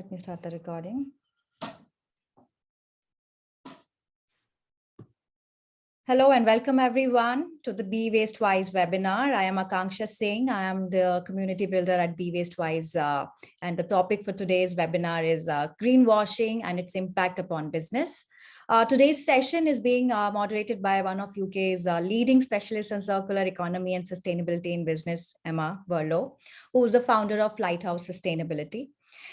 Let me start the recording. Hello and welcome everyone to the Be Waste Wise webinar. I am Akanksha Singh. I am the community builder at Be Waste Wise. Uh, and the topic for today's webinar is uh, greenwashing and its impact upon business. Uh, today's session is being uh, moderated by one of UK's uh, leading specialists in circular economy and sustainability in business, Emma Burlow, who is the founder of Lighthouse Sustainability.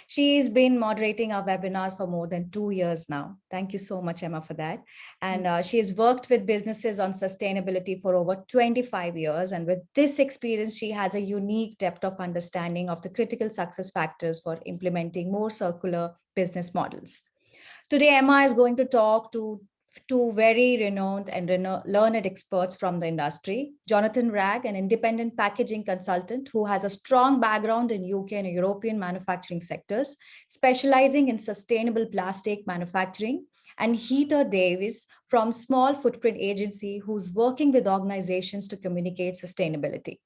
She's been moderating our webinars for more than two years now. Thank you so much, Emma, for that. And uh, she has worked with businesses on sustainability for over 25 years. And with this experience, she has a unique depth of understanding of the critical success factors for implementing more circular business models. Today, Emma is going to talk to two very renowned and learned experts from the industry, Jonathan Ragg, an independent packaging consultant who has a strong background in UK and European manufacturing sectors, specializing in sustainable plastic manufacturing, and Heather Davis from Small Footprint Agency, who's working with organizations to communicate sustainability.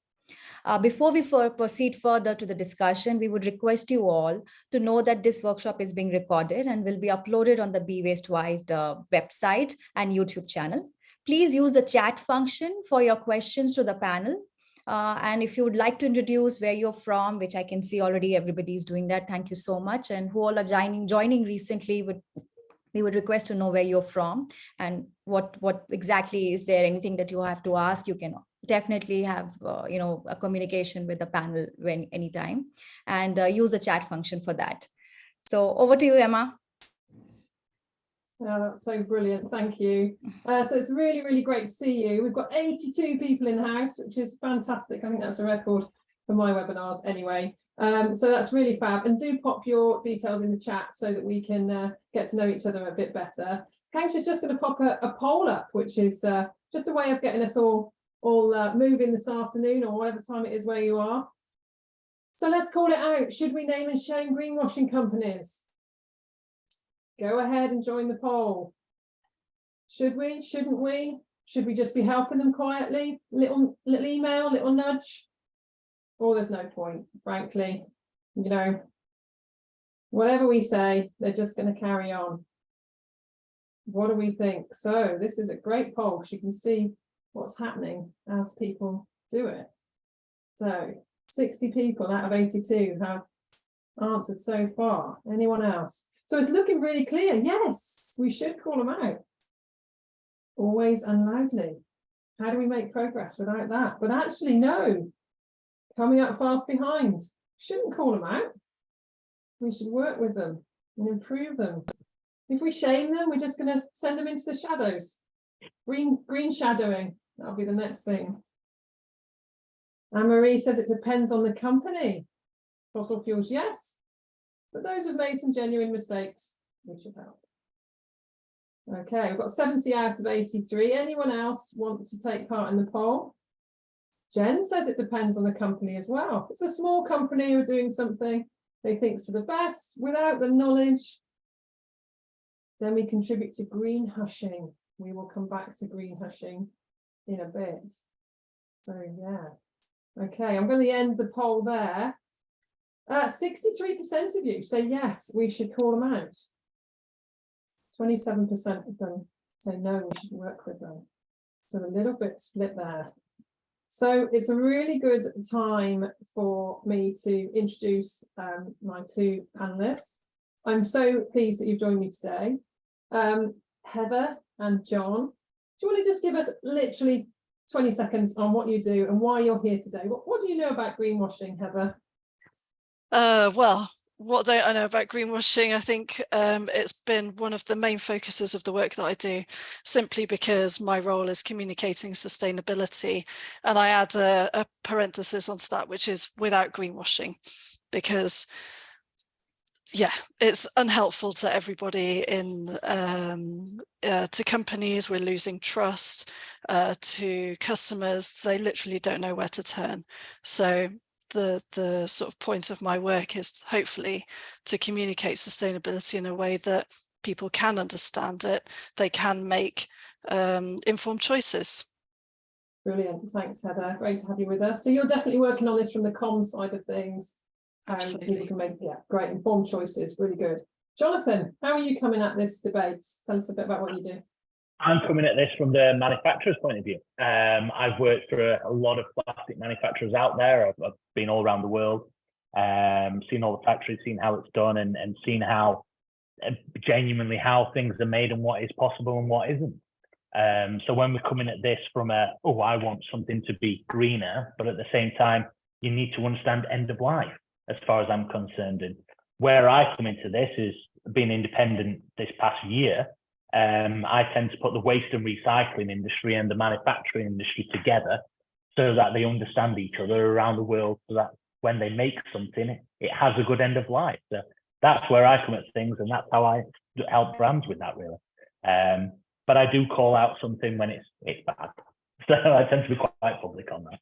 Uh, before we proceed further to the discussion, we would request you all to know that this workshop is being recorded and will be uploaded on the Be Waste Wise uh, website and YouTube channel. Please use the chat function for your questions to the panel. Uh, and if you would like to introduce where you're from, which I can see already everybody is doing that, thank you so much. And who all are joining, joining recently would we would request to know where you're from and what what exactly is there anything that you have to ask you can definitely have uh, you know a communication with the panel when anytime and uh, use the chat function for that so over to you emma Oh, that's so brilliant. Thank you. Uh, so it's really, really great to see you. We've got 82 people in the house, which is fantastic. I think that's a record for my webinars anyway. Um, so that's really fab. And do pop your details in the chat so that we can uh, get to know each other a bit better. Kanks is just going to pop a, a, poll up, which is uh, just a way of getting us all all uh, moving this afternoon or whatever time it is where you are. So let's call it out. Should we name and shame greenwashing companies? Go ahead and join the poll. Should we? Shouldn't we? Should we just be helping them quietly? Little little email, little nudge? Or there's no point, frankly. You know, whatever we say, they're just going to carry on. What do we think? So this is a great poll because you can see what's happening as people do it. So 60 people out of 82 have answered so far. Anyone else? So it's looking really clear. Yes, we should call them out. Always and loudly. How do we make progress without that? But actually, no. Coming up fast behind. Shouldn't call them out. We should work with them and improve them. If we shame them, we're just going to send them into the shadows. Green, green shadowing. That'll be the next thing. Anne Marie says it depends on the company. Fossil fuels, yes. But those have made some genuine mistakes. which should help. Okay, we've got 70 out of 83. Anyone else want to take part in the poll? Jen says it depends on the company as well. If it's a small company who are doing something they think's for the best without the knowledge, then we contribute to green hushing. We will come back to green hushing in a bit. So yeah. Okay, I'm going to end the poll there. 63% uh, of you say yes, we should call them out. 27% of them say no, we should work with them. So a little bit split there. So it's a really good time for me to introduce um, my two panelists. I'm so pleased that you've joined me today. Um, Heather and John you want to just give us literally 20 seconds on what you do and why you're here today? What, what do you know about greenwashing, Heather? Uh, well, what don't I know about greenwashing? I think um, it's been one of the main focuses of the work that I do, simply because my role is communicating sustainability. And I add a, a parenthesis onto that, which is without greenwashing, because yeah, it's unhelpful to everybody in um, uh, to companies. We're losing trust uh, to customers. They literally don't know where to turn. So the the sort of point of my work is hopefully to communicate sustainability in a way that people can understand it. They can make um, informed choices. Brilliant. Thanks, Heather. Great to have you with us. So you're definitely working on this from the comms side of things. And people can make, yeah, great informed choices, really good. Jonathan, how are you coming at this debate? Tell us a bit about what you do. I'm coming at this from the manufacturer's point of view. Um, I've worked for a, a lot of plastic manufacturers out there. I've, I've been all around the world, um, seen all the factories, seen how it's done, and, and seen how uh, genuinely how things are made and what is possible and what isn't. Um, so when we're coming at this from a, oh, I want something to be greener, but at the same time, you need to understand end of life as far as I'm concerned. And where I come into this is being independent this past year. Um, I tend to put the waste and recycling industry and the manufacturing industry together so that they understand each other around the world so that when they make something, it, has a good end of life. So that's where I come at things and that's how I help brands with that really. Um, but I do call out something when it's it's bad. So I tend to be quite public on that.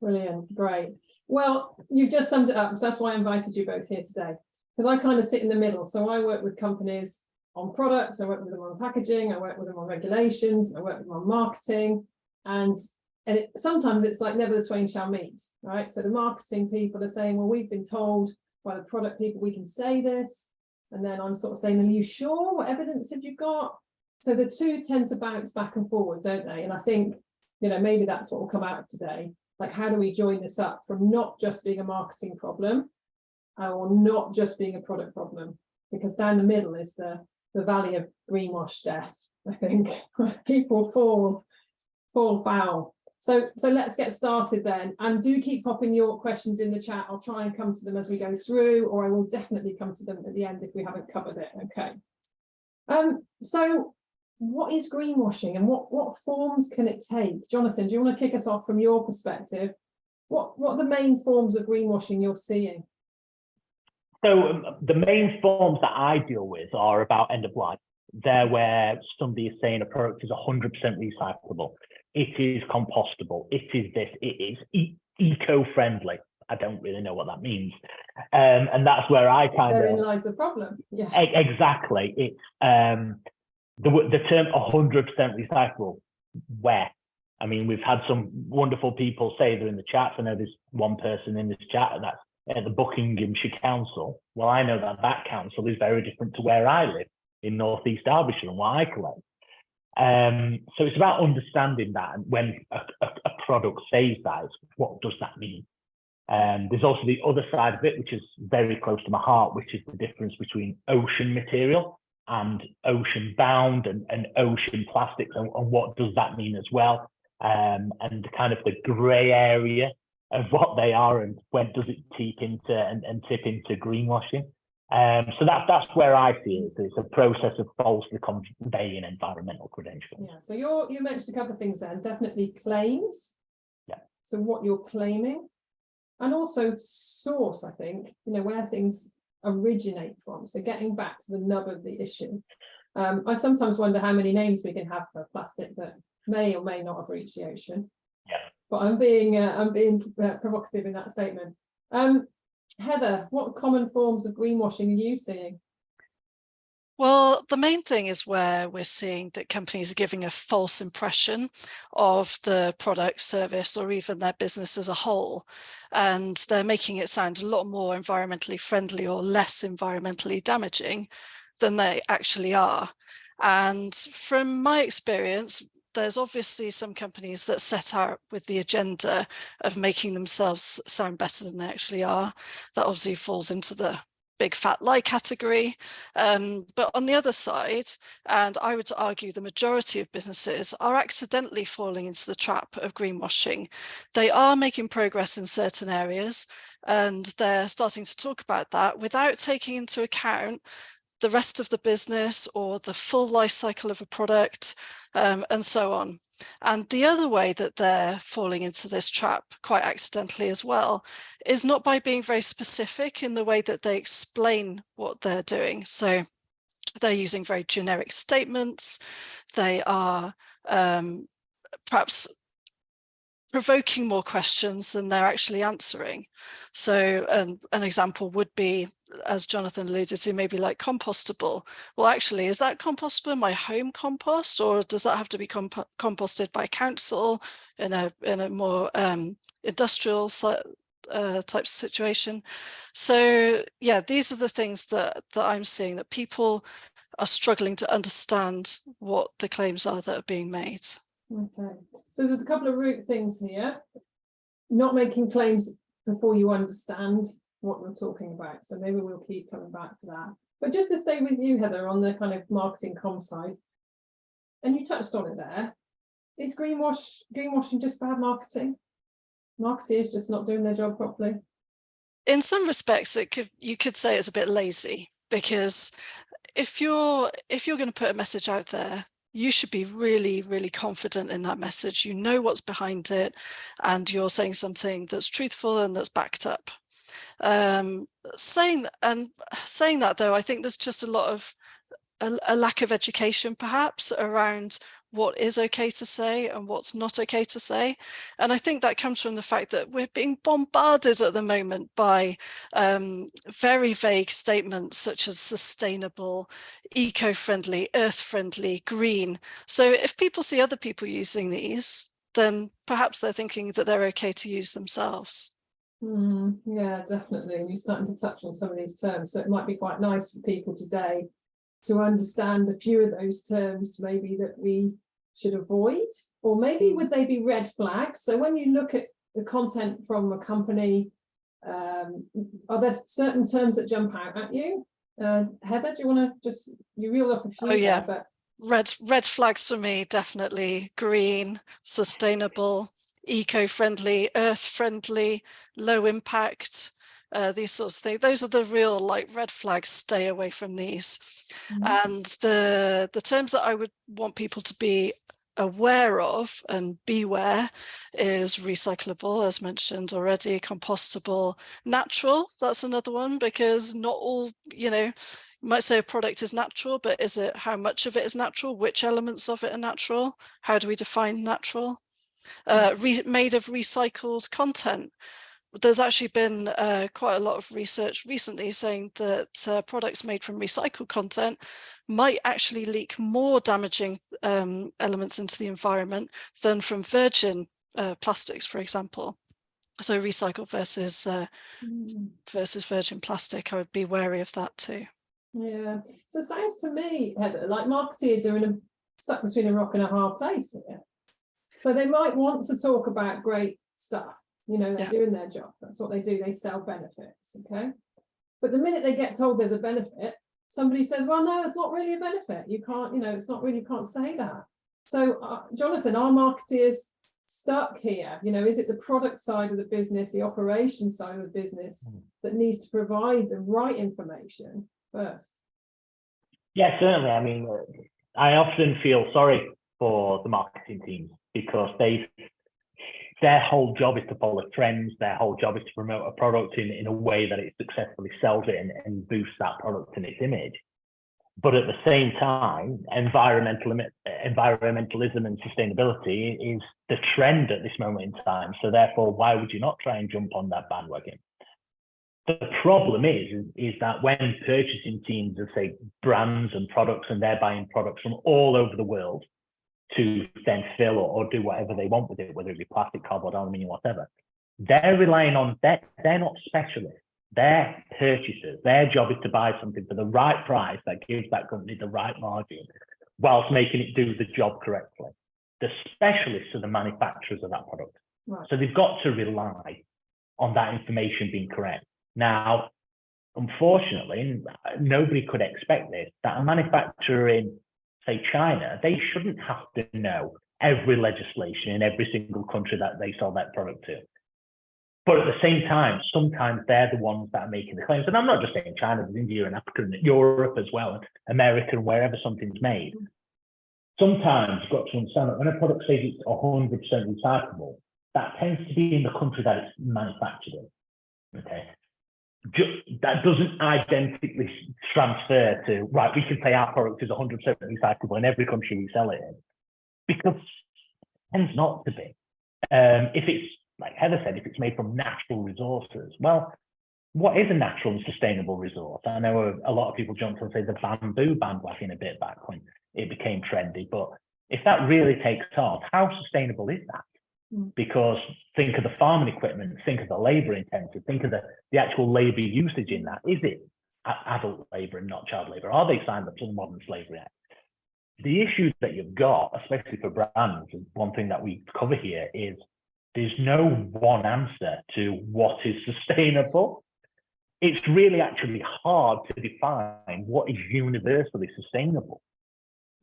Brilliant, great. Well, you just summed it up, because that's why I invited you both here today. Because I kind of sit in the middle. So I work with companies on products, I work with them on packaging, I work with them on regulations, I work with them on marketing. And, and it, sometimes it's like never the twain shall meet, right? So the marketing people are saying, well, we've been told by the product people, we can say this. And then I'm sort of saying, are you sure? What evidence have you got? So the two tend to bounce back and forward, don't they? And I think, you know, maybe that's what will come out today. Like, how do we join this up from not just being a marketing problem uh, or not just being a product problem? Because down the middle is the, the valley of greenwash death, I think, people fall, fall foul. So, so let's get started then. And do keep popping your questions in the chat. I'll try and come to them as we go through, or I will definitely come to them at the end if we haven't covered it. Okay. Um, so what is greenwashing and what, what forms can it take? Jonathan, do you want to kick us off from your perspective? What, what are the main forms of greenwashing you're seeing? So um, the main forms that I deal with are about end of life. They're where somebody is saying a product is 100% recyclable. It is compostable. It is this. It is e eco-friendly. I don't really know what that means. Um, and that's where I kind Therein of lies the problem. Yeah. E- exactly. It's um, the the term 100% recyclable. Where? I mean, we've had some wonderful people say they're in the chat. I know there's one person in this chat, that's at the Buckinghamshire Council. Well, I know that that council is very different to where I live in North East Derbyshire and what I collect. Um, so it's about understanding that, and when a, a, a product says that, what does that mean? Um, there's also the other side of it, which is very close to my heart, which is the difference between ocean material and ocean bound and, and ocean plastics and, and what does that mean as well um, and kind of the grey area of what they are and when does it tip into and, and tip into greenwashing um, so that, that's where I see it. It's a process of falsely conveying environmental credentials. Yeah. So you're, you mentioned a couple of things then, definitely claims. Yeah. So what you're claiming and also source, I think, you know, where things originate from. So getting back to the nub of the issue. Um, I sometimes wonder how many names we can have for plastic that may or may not have reached the ocean. Yeah. But I'm being uh, I'm being uh, provocative in that statement. Um, Heather, what common forms of greenwashing are you seeing? Well, the main thing is where we're seeing that companies are giving a false impression of the product, service, or even their business as a whole. And they're making it sound a lot more environmentally friendly or less environmentally damaging than they actually are. And from my experience, there's obviously some companies that set out with the agenda of making themselves sound better than they actually are. That obviously falls into the big fat lie category. Um, but on the other side, and I would argue the majority of businesses are accidentally falling into the trap of greenwashing. They are making progress in certain areas and they're starting to talk about that without taking into account the rest of the business or the full life cycle of a product um, and so on. And the other way that they're falling into this trap quite accidentally as well is not by being very specific in the way that they explain what they're doing. So they're using very generic statements. They are um, perhaps provoking more questions than they're actually answering. So um, an example would be, as Jonathan alluded to, maybe like compostable. Well, actually, is that compostable my home compost or does that have to be comp composted by council in a, in a more um, industrial uh, types of situation. So yeah, these are the things that, that I'm seeing that people are struggling to understand what the claims are that are being made. Okay, so there's a couple of root things here. Not making claims before you understand what we're talking about, so maybe we'll keep coming back to that. But just to stay with you, Heather, on the kind of marketing com side. And you touched on it there. Is greenwash, greenwashing just bad marketing? Marketeers just not doing their job properly? In some respects, it could you could say it's a bit lazy because if you're if you're going to put a message out there you should be really, really confident in that message. You know what's behind it and you're saying something that's truthful and that's backed up. Um, saying and saying that though, I think there's just a lot of a, a lack of education perhaps around what is okay to say and what's not okay to say. And I think that comes from the fact that we're being bombarded at the moment by um, very vague statements such as sustainable, eco-friendly, earth-friendly, green. So if people see other people using these, then perhaps they're thinking that they're okay to use themselves. Mm, yeah, definitely. And you're starting to touch on some of these terms. So it might be quite nice for people today to understand a few of those terms maybe that we should avoid or maybe would they be red flags so when you look at the content from a company um, are there certain terms that jump out at you uh, Heather do you want to just you reel off a few Oh, yeah. there, Red, red flags for me, definitely green, sustainable, eco-friendly, earth-friendly, low impact, uh, these sorts of things. Those are the real like red flags, stay away from these. Mhm. And the, the terms that I would want people to be aware of and beware is recyclable, as mentioned already, compostable, natural, that's another one, because not all, you know, you might say a product is natural, but is it how much of it is natural? Which elements of it are natural? How do we define natural? Uh, re made of recycled content there's actually been uh, quite a lot of research recently saying that uh, products made from recycled content might actually leak more damaging um, elements into the environment than from virgin uh, plastics, for example. So recycled versus uh, Mm. versus virgin plastic, I would be wary of that too. Yeah, so it sounds to me, Heather, like marketeers are in a stuck between a rock and a hard place here. So they might want to talk about great stuff, you know, they're Yeah. doing their job, that's what they do, they sell benefits, okay? But the minute they get told there's a benefit, somebody says, well, no, it's not really a benefit, you can't, you know, it's not really, you can't say that. So, uh, Jonathan, are marketeers stuck here? You know, is it the product side of the business, the operation side of the business Mm. that needs to provide the right information first? Yeah, certainly. I mean, uh, I often feel sorry for the marketing teams because they their whole job is to follow trends. Their whole job is to promote a product in, in a way that it successfully sells it and, and boosts that product and its image. But at the same time, environmental, environmentalism and sustainability is the trend at this moment in time. So therefore, why would you not try and jump on that bandwagon? The problem is, is, is that when purchasing teams of say brands and products and they're buying products from all over the world to then fill or, or do whatever they want with it, whether it be plastic, cardboard, aluminium, whatever, they're relying on that. They're not specialists. They're purchasers. Their job is to buy something for the right price that gives that company the right margin whilst making it do the job correctly. The specialists are the manufacturers of that product. Right. So they've got to rely on that information being correct. Now, unfortunately, nobody could expect this, that a manufacturer in, say, China, they shouldn't have to know every legislation in every single country that they sell that product to. But at the same time, sometimes they're the ones that are making the claims. And I'm not just saying China, but India and Africa and Europe as well, and America and wherever something's made. Sometimes you've got to understand that when a product says it's 100% recyclable, that tends to be in the country that it's manufactured in. Okay. That doesn't identically transfer to, right, we can say our product is 100% recyclable in every country we sell it in. Because it tends not to be. Um, if it's, like Heather said, if it's made from natural resources, well, what is a natural and sustainable resource? I know a, a lot of people jumped on, say, the bamboo bandwagon a bit back when it became trendy, but if that really takes off, how sustainable is that? Mm. Because think of the farming equipment, think of the labour intensive, think of the, the actual labour usage in that. Is it adult labour and not child labour? Are they signed up to the Modern Slavery Act? The issues that you've got, especially for brands, one thing that we cover here is there's no one answer to what is sustainable. It's really actually hard to define what is universally sustainable.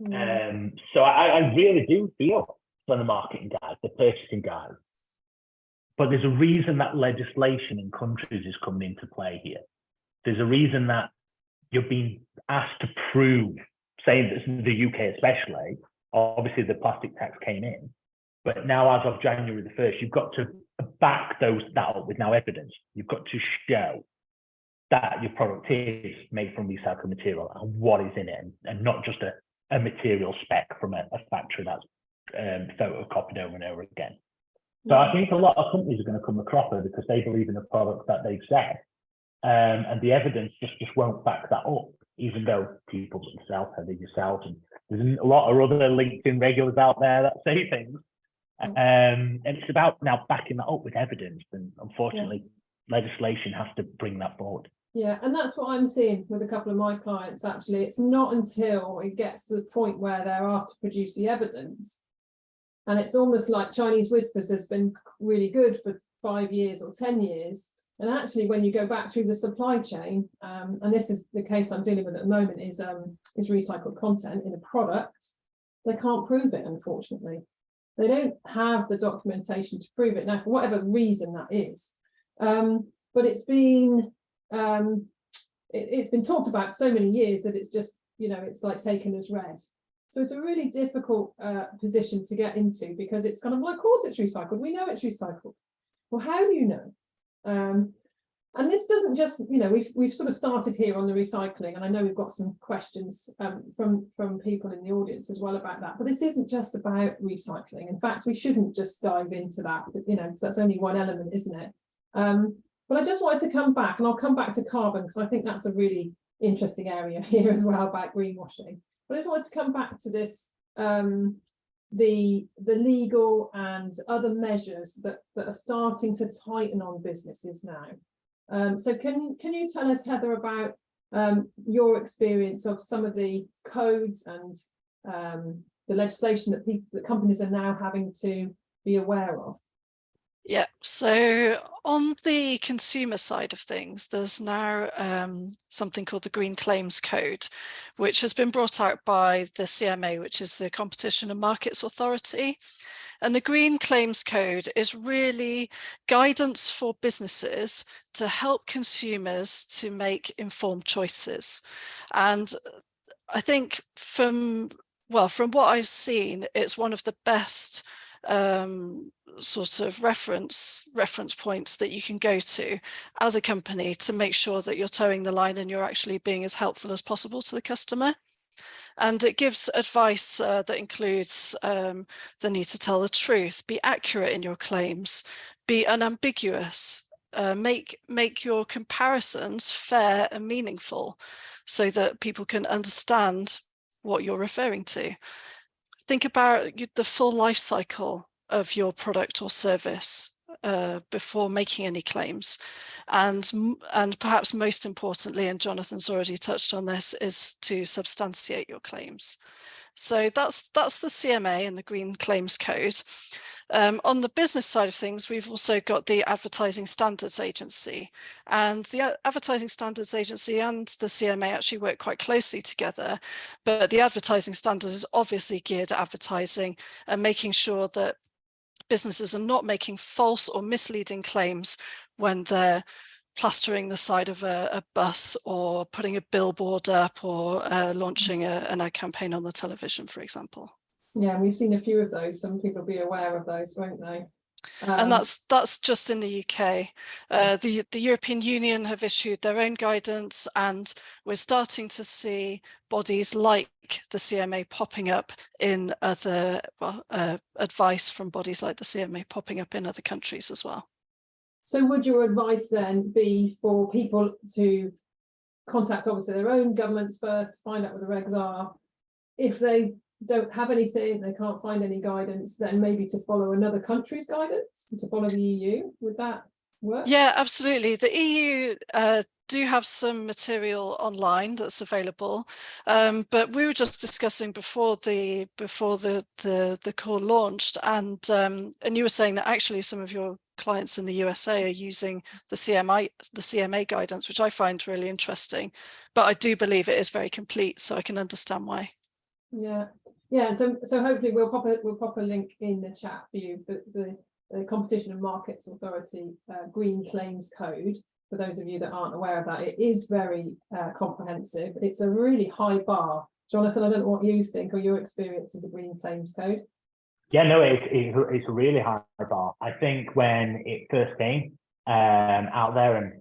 Mm. Um, so I, I really do feel for the marketing guys, the purchasing guys. But there's a reason that legislation in countries is coming into play here. There's a reason that you're being asked to prove, saying in the UK especially, obviously the plastic tax came in, but now as of January the 1st, you've got to back those that up with now evidence. You've got to show that your product is made from recycled material and what is in it, and, and not just a, a material spec from a, a factory that's um, photocopied over and over again. So I think a lot of companies are going to come a cropper because they believe in the product that they've said, um, and the evidence just just won't back that up. Even though people themselves, Heather yourself, and there's a lot of other LinkedIn regulars out there that say things, um, and it's about now backing that up with evidence. And unfortunately, legislation has to bring that forward. Yeah, and that's what I'm seeing with a couple of my clients, actually. It's not until it gets to the point where they're asked to produce the evidence. And it's almost like Chinese whispers has been really good for five years or 10 years. And actually, when you go back through the supply chain, um, and this is the case I'm dealing with at the moment, is um, is recycled content in a product, they can't prove it, unfortunately. They don't have the documentation to prove it now, for whatever reason that is. Um, but it's been um, it, has been talked about so many years that it's just, you know, it's like taken as read. So it's a really difficult uh, position to get into because it's kind of, well, of course it's recycled. We know it's recycled. Well, how do you know? Um, and this doesn't just, you know, we've we've sort of started here on the recycling, and I know we've got some questions um, from from people in the audience as well about that. But this isn't just about recycling. In fact, we shouldn't just dive into that, but, you know, because that's only one element, isn't it? Um, but I just wanted to come back, and I'll come back to carbon because I think that's a really interesting area here as well about greenwashing. But I just wanted to come back to this, um, the the legal and other measures that, that are starting to tighten on businesses now. Um, so can, can you tell us, Heather, about um, your experience of some of the codes and um, the legislation that people, that companies are now having to be aware of? Yeah, so on the consumer side of things, there's now um, something called the Green Claims Code, which has been brought out by the CMA, which is the Competition and Markets Authority. And the Green Claims Code is really guidance for businesses to help consumers to make informed choices. And I think from, well, from what I've seen, it's one of the best um, sort of reference reference points that you can go to as a company to make sure that you're toeing the line and you're actually being as helpful as possible to the customer. And it gives advice uh, that includes um, the need to tell the truth, be accurate in your claims, be unambiguous, uh, make, make your comparisons fair and meaningful so that people can understand what you're referring to. Think about the full life cycle of your product or service uh, before making any claims. And, and perhaps most importantly, and Jonathan's already touched on this, is to substantiate your claims. So that's, that's the CMA and the Green Claims Code. Um, on the business side of things, we've also got the Advertising Standards Agency and the Advertising Standards Agency and the CMA actually work quite closely together. But the Advertising Standards is obviously geared at advertising and making sure that businesses are not making false or misleading claims when they're plastering the side of a, a bus or putting a billboard up or uh, launching a, an ad campaign on the television, for example. Yeah, we've seen a few of those. Some people be aware of those, won't they? Um, and that's that's just in the UK. Uh, the the European Union have issued their own guidance, and we're starting to see bodies like the CMA popping up in other well, uh, advice from bodies like the CMA popping up in other countries as well. So would your advice then be for people to contact obviously their own governments first, find out what the regs are, if they don't have anything, they can't find any guidance, then maybe to follow another country's guidance, to follow the EU, would that work? Yeah, absolutely. The EU uh, do have some material online that's available, um, but we were just discussing before the before the the the call launched, and um, and you were saying that actually some of your clients in the USA are using the CMI the CMA guidance, which I find really interesting. But I do believe it is very complete, so I can understand why. Yeah, yeah, so so hopefully we'll pop a we'll pop a link in the chat for you, the the, the Competition and Markets Authority uh, Green Claims Code. For those of you that aren't aware of that, it is very uh, comprehensive. It's a really high bar. Jonathan, I don't know what you think or your experience of the Green Claims Code. Yeah, no, it's it's, it's a really high bar. I think when it first came um, out there and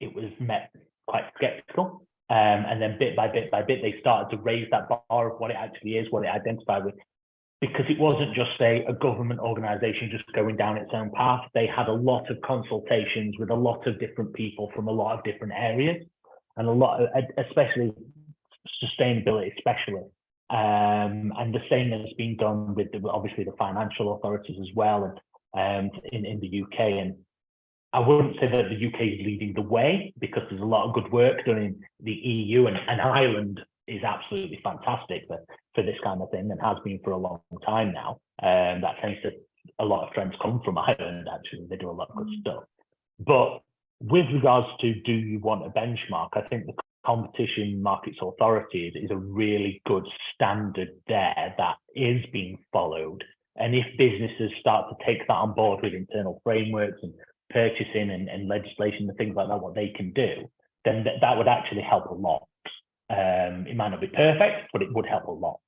it was met quite skeptical. Um, and then bit by bit by bit, they started to raise that bar of what it actually is, what it identified with, because it wasn't just a, a government organization just going down its own path. They had a lot of consultations with a lot of different people from a lot of different areas and a lot of, especially sustainability specialists. Um, and the same has been done with the, obviously the financial authorities as well and um, in, in the UK. And I wouldn't say that the UK is leading the way because there's a lot of good work done in the EU and, and Ireland is absolutely fantastic for, for this kind of thing and has been for a long time now. Um, that tends to, a lot of trends come from Ireland actually, they do a lot of good Mm. stuff. But with regards to do you want a benchmark, I think the Competition Markets Authority is, is a really good standard there that is being followed. And if businesses start to take that on board with internal frameworks and purchasing and, and legislation and things like that, what they can do, then th that would actually help a lot. Um, it might not be perfect, but it would help a lot.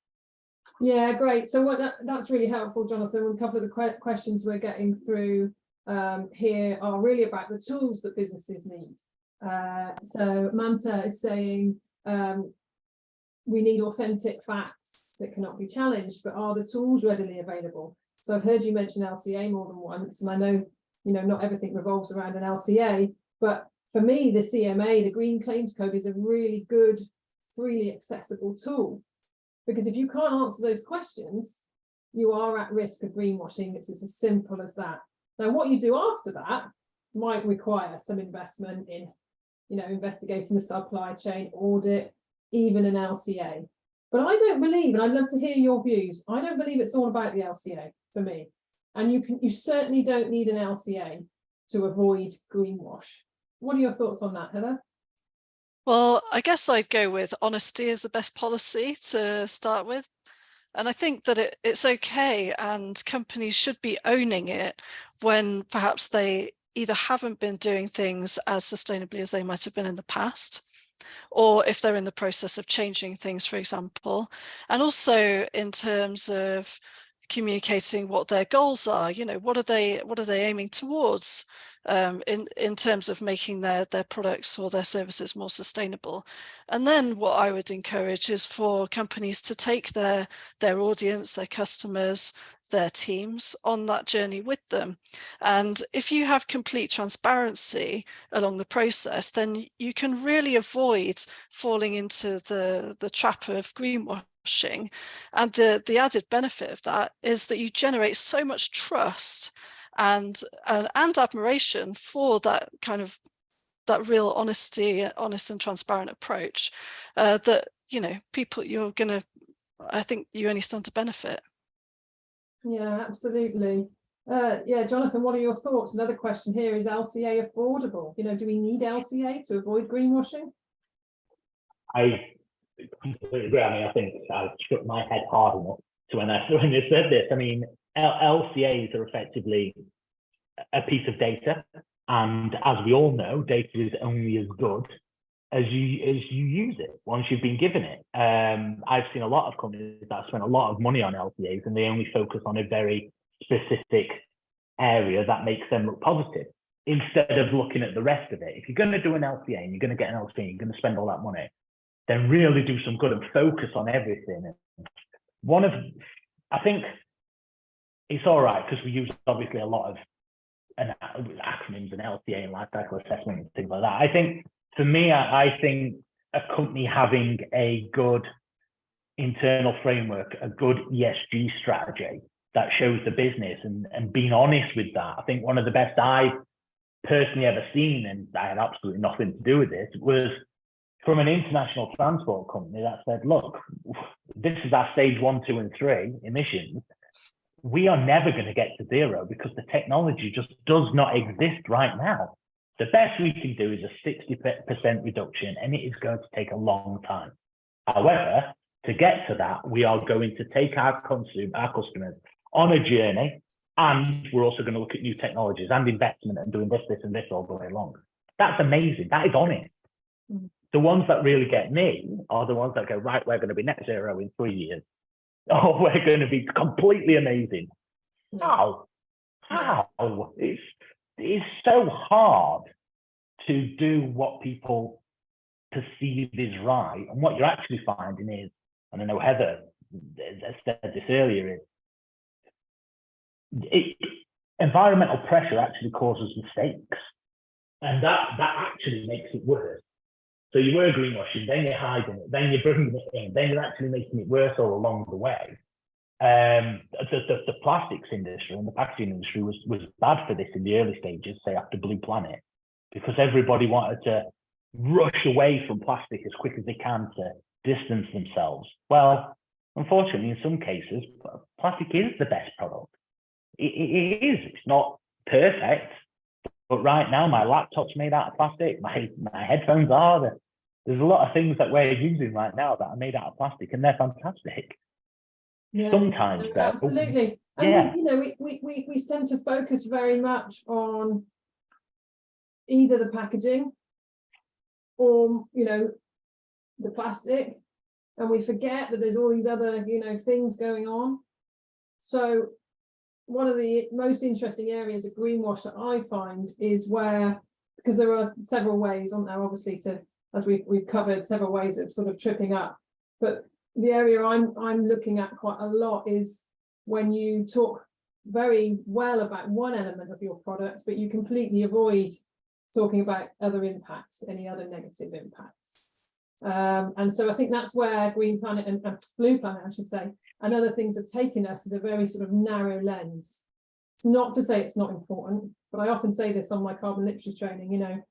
Yeah, great. So what that, that's really helpful, Jonathan. A couple of the que questions we're getting through um, here are really about the tools that businesses need. Uh, so Manta is saying um, we need authentic facts that cannot be challenged, but are the tools readily available? So I've heard you mention LCA more than once, and I know you know not everything revolves around an LCA, but for me, the CMA, the Green Claims Code, is a really good, freely accessible tool. Because if you can't answer those questions, you are at risk of greenwashing. It's as simple as that. Now, what you do after that might require some investment in, you know, investigating the supply chain, audit, even an LCA. But I don't believe, and I'd love to hear your views, I don't believe it's all about the LCA for me. And you can, you certainly don't need an LCA to avoid greenwash. What are your thoughts on that, Heather? Well, I guess I'd go with honesty is the best policy to start with. And I think that it, it's okay and companies should be owning it when perhaps they either haven't been doing things as sustainably as they might have been in the past, or if they're in the process of changing things, for example, and also in terms of communicating what their goals are, you know, what are they, what are they aiming towards? um, in, in terms of making their, their products or their services more sustainable. And then what I would encourage is for companies to take their, their audience, their customers, their teams on that journey with them. And if you have complete transparency along the process, then you can really avoid falling into the, the trap of greenwashing. And the, the added benefit of that is that you generate so much trust and uh, and admiration for that kind of that real honesty honest and transparent approach uh, that you know people you're gonna I think you only stand to benefit Yeah, absolutely. Uh, yeah, Jonathan, what are your thoughts? Another question here is LCA affordable? You know, do we need LCA to avoid greenwashing? I completely agree. I mean, I think I struck my head hard enough to when I when you said this. I mean, LCAs are effectively a piece of data, and as we all know, data is only as good as you as you use it once you've been given it. Um, I've seen a lot of companies that spend a lot of money on LCAs, and they only focus on a very specific area that makes them look positive instead of looking at the rest of it. If you're going to do an LCA and you're going to get an LCA, you're going to spend all that money, then really do some good and focus on everything. One of, I think it's all right because we use obviously a lot of an, acronyms and LCA and life cycle assessment and things like that. I think for me, I, I think a company having a good internal framework, a good ESG strategy that shows the business and, and being honest with that. I think one of the best I've personally ever seen, and I had absolutely nothing to do with this, was from an international transport company that said, look, this is our stage one, two, and three emissions. We are never going to get to zero because the technology just does not exist right now. The best we can do is a 60% reduction, and it is going to take a long time. However, to get to that, we are going to take our consumer, our customers on a journey, and we're also going to look at new technologies and investment and doing this, this, and this all the way along. That's amazing. That is honest. Mm. The ones that really get me are the ones that go, right, we're going to be net zero in three years. Oh, we're going to be completely amazing. Hmm. How? How? It's, it's so hard to do what people perceive is right. And what you're actually finding is, and I know Heather said this earlier, is it, environmental pressure actually causes mistakes. And that, that actually makes it worse. So you were greenwashing, then you're hiding it, then you're bringing it in, then you're actually making it worse all along the way. Um, the, the, the plastics industry and the packaging industry was, was bad for this in the early stages, say after Blue Planet, because everybody wanted to rush away from plastic as quick as they can to distance themselves. Well, unfortunately, in some cases, plastic is the best product. it, it is, it's not perfect, but right now my laptop's made out of plastic, my, my headphones are, There. there's a lot of things that we're using right now that are made out of plastic and they're fantastic. Yeah, Sometimes no, absolutely. And Yeah. we, you know, we, we, we, we tend to focus very much on either the packaging or, you know, the plastic, and we forget that there's all these other, you know, things going on. So one of the most interesting areas of greenwash that I find is where, because there are several ways on there, obviously, to, as we've, we've covered several ways of sort of tripping up. But the area I'm, I'm looking at quite a lot is when you talk very well about one element of your product, but you completely avoid talking about other impacts, any other negative impacts. Um, and so I think that's where Green Planet and uh, Blue Planet, I should say, and other things have taken us is a very sort of narrow lens. It's not to say it's not important, but I often say this on my carbon literacy training, you know,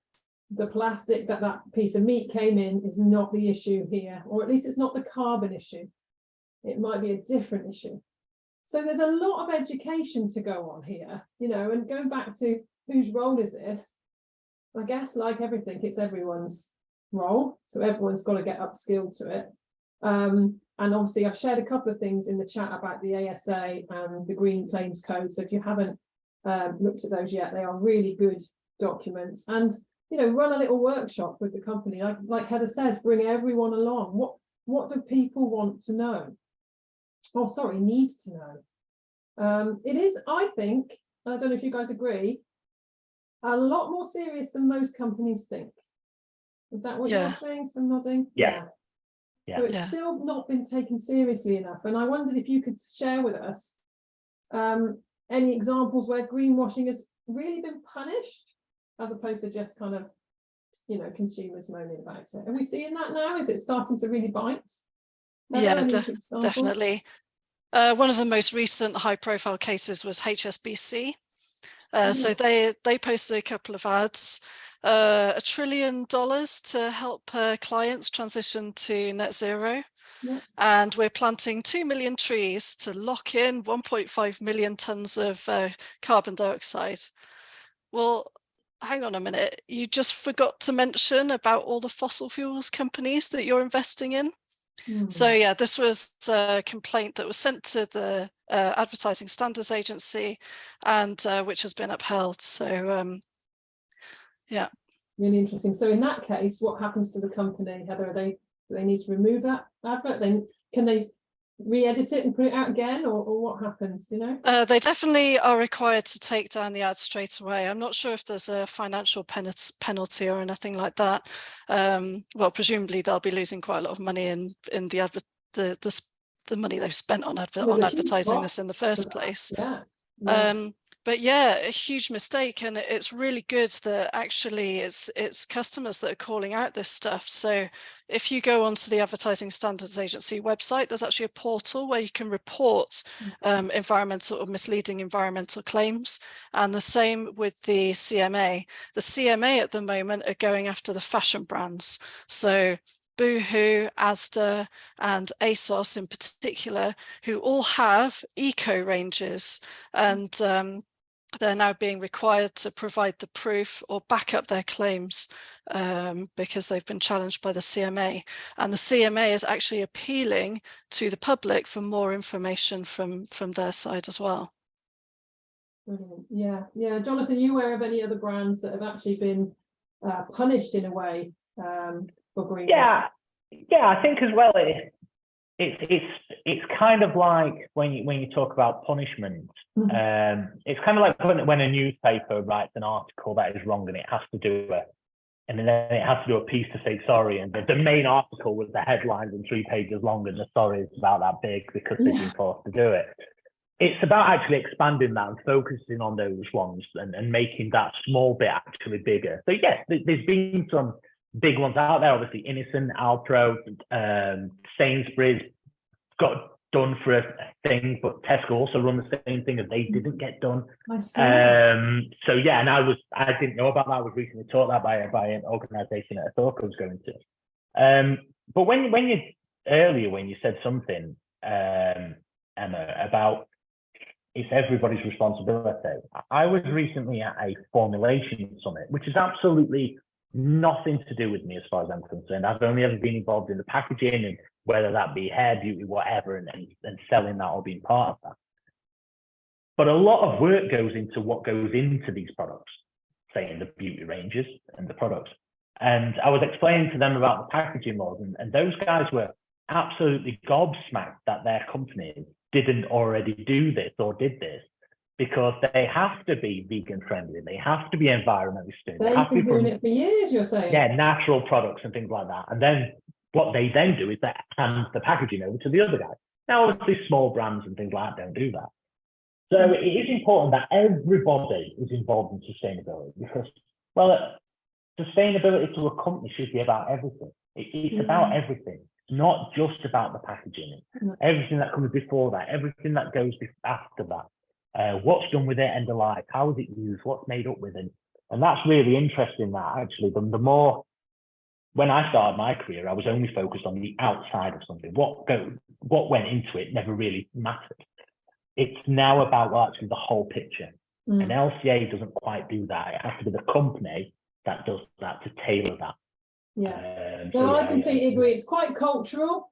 the plastic that that piece of meat came in is not the issue here, or at least it's not the carbon issue. It might be a different issue. So there's a lot of education to go on here, you know, and going back to whose role is this? I guess like everything, it's everyone's role. So everyone's got to get upskilled to it. Um, and obviously I've shared a couple of things in the chat about the ASA and the Green Claims Code. So if you haven't um, looked at those yet, they are really good documents. And you know, run a little workshop with the company. Like, like Heather says, bring everyone along. What what do people want to know? Oh, sorry, need to know. Um, it is, I think, I don't know if you guys agree, a lot more serious than most companies think. Is that what Yeah. you're saying? Some nodding? Yeah. Yeah. So it's Yeah. still not been taken seriously enough. And I wondered if you could share with us um, any examples where greenwashing has really been punished as opposed to just kind of, you know, consumers moaning about it. Are we seeing that now? Is it starting to really bite? Are Yeah, there any def- examples? Definitely. Uh, one of the most recent high profile cases was HSBC. Uh, so they they posted a couple of ads, uh, a trillion dollars to help uh, clients transition to net zero. Yeah. And we're planting 2 million trees to lock in 1.5 million tons of uh, carbon dioxide. Well, hang on a minute. You just forgot to mention about all the fossil fuels companies that you're investing in. Hmm. So yeah, this was a complaint that was sent to the uh, Advertising Standards Agency and uh, which has been upheld. So um, really interesting. So in that case, what happens to the company? Heather, are they, do they need to remove that advert? Then can they re-edit it and put it out again or, or what happens, you know? uh, they definitely are required to take down the ad straight away. I'm not sure if there's a financial penalty penalty or anything like that. Um, well, presumably they'll be losing quite a lot of money in in the advert the the, the money they've spent on adver on advertising this in the first place. Yeah. yeah. Um, but yeah, a huge mistake. And it's really good that actually it's it's customers that are calling out this stuff. So if you go onto the Advertising Standards Agency website, there's actually a portal where you can report um, environmental or misleading environmental claims. And the same with the CMA. The CMA at the moment are going after the fashion brands. So Boohoo, Asda and ASOS in particular, who all have eco ranges and um, they're now being required to provide the proof or back up their claims um, because they've been challenged by the CMA. And the CMA is actually appealing to the public for more information from, from their side as well. Brilliant. Yeah, yeah. Jonathan, you aware of any other brands that have actually been uh, punished in a way um, for greenwashing? Yeah, yeah, I think as well it, it's it's it's kind of like when you when you talk about punishment, Mhm. um, it's kind of like when, when a newspaper writes an article that is wrong and it has to do it, and then it has to do a piece to say sorry, and the, the main article with the headlines and three pages long and the sorry is about that big because they've been forced to do it. It's about actually expanding that and focusing on those ones and, and making that small bit actually bigger. So yes, there's been some big ones out there, obviously Innocent, Alpro, um, Sainsbury's got done for a thing, but Tesco also run the same thing and they didn't get done. Um, so yeah, and I was I didn't know about that. I was recently taught that by by an organisation that I thought I was going to. Um, but when when you earlier when you said something, um, Emma, about it's everybody's responsibility. I was recently at a formulation summit, which is absolutely nothing to do with me as far as I'm concerned. I've only ever been involved in the packaging and whether that be hair, beauty, whatever, and, and, and selling that or being part of that. But a lot of work goes into what goes into these products, say in the beauty ranges and the products. And I was explaining to them about the packaging laws, and, and those guys were absolutely gobsmacked that their companies didn't already do this or did this because they have to be vegan friendly, they have to be environmentally sustainable, they They've been be doing it for years, you're saying? yeah, natural products and things like that. And then what they then do is they hand the packaging over to the other guy. Now, obviously, small brands and things like that don't do that. So mm. it is important that everybody is involved in sustainability because, well, sustainability to a company should be about everything. It, it's mm. about everything, not just about the packaging. No. Everything that comes before that, everything that goes after that. Uh, what's done with it and of life? How is it used? What's made up with it? And that's really interesting. That actually, the, the more when I started my career, I was only focused on the outside of something. What go, what went into it never really mattered. It's now about well, actually the whole picture. Mm. And LCA doesn't quite do that. It has to be the company that does that to tailor that. Yeah. Um, so No, I completely yeah. agree. It's quite cultural.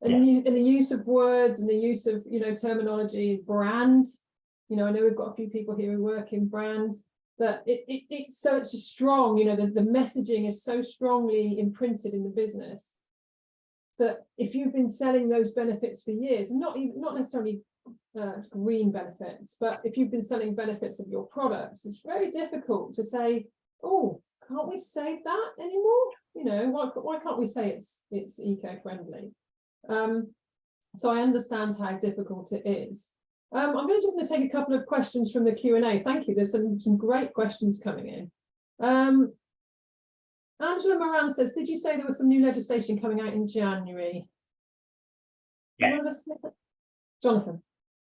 And Yeah. you, in the use of words and the use of, you know, terminology, brand. You know, I know we've got a few people here who work in brands that it, it, it's so it's just strong, you know, the, the messaging is so strongly imprinted in the business. That if you've been selling those benefits for years, not even, not necessarily uh, green benefits, but if you've been selling benefits of your products, it's very difficult to say, oh, can't we say that anymore? You know, why, why can't we say it's, it's eco-friendly? Um, so I understand how difficult it is. Um, I'm going to just going to take a couple of questions from the Q and A. Thank you. There's some, some great questions coming in. Um, Angela Moran says, did you say there was some new legislation coming out in January? Yeah. wanna say that? Jonathan,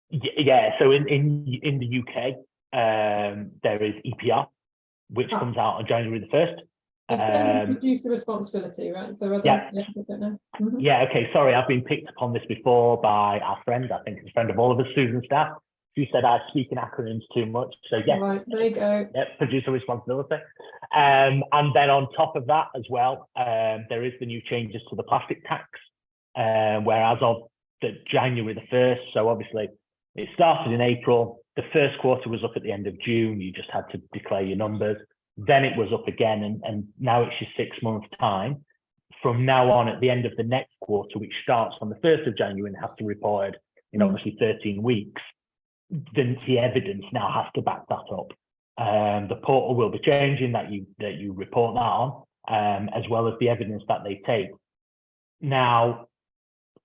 Yeah, so in in in the UK, um, there is EPR, which Ah. comes out on January the first. Extended Um, producer responsibility, right? For others, yeah. yeah, I don't know. Mhm. Yeah, okay, sorry, I've been picked upon this before by our friend, I think it's a friend of all of us, Susan Staff. She said I speak in acronyms too much, so yeah, Right, there you go. yeah, producer responsibility. Um, and then on top of that as well, um, there is the new changes to the plastic tax, um, where as of the January the 1st, so obviously it started in April, the first quarter was up at the end of June, you just had to declare your numbers. Then it was up again, and, and now it's your six month time. From now on, at the end of the next quarter, which starts on the 1st of January and has to be reported in Mm. obviously 13 weeks, then the evidence now has to back that up. Um, the portal will be changing that you that you report that on, um, as well as the evidence that they take. Now,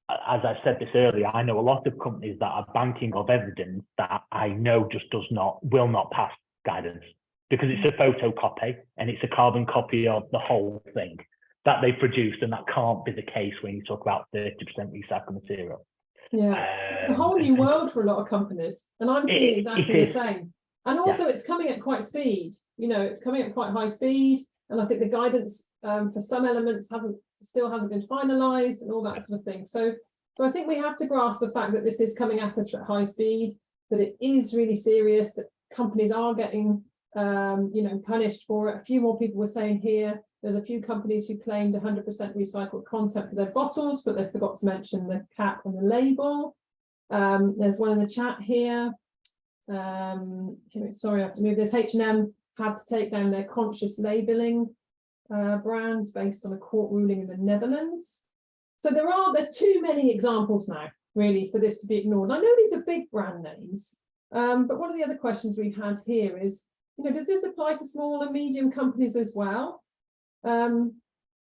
as I said this earlier, I know a lot of companies that are banking of evidence that I know just does not, will not pass guidance because it's a photocopy and it's a carbon copy of the whole thing that they produced. And that can't be the case when you talk about 30% recycled material. Yeah, so it's a Um, whole new world for a lot of companies, and I'm seeing It- exactly it the same. And also, it's coming at quite speed. You know, it's coming at quite high speed, and I think the guidance um, for some elements hasn't still hasn't been finalised and all that sort of thing. So, so I think we have to grasp the fact that this is coming at us at high speed, that it is really serious, that companies are getting um, you know punished for it. A few more people were saying here. There's a few companies who claimed 100% recycled content for their bottles, but they forgot to mention the cap and the label. Um, there's one in the chat here. Um, sorry, I have to move this. H&M had to take down their conscious labeling uh, brands based on a court ruling in the Netherlands. So there are, there's too many examples now, really, for this to be ignored. I know these are big brand names, um, but one of the other questions we've had here is, you know, does this apply to small and medium companies as well? Um,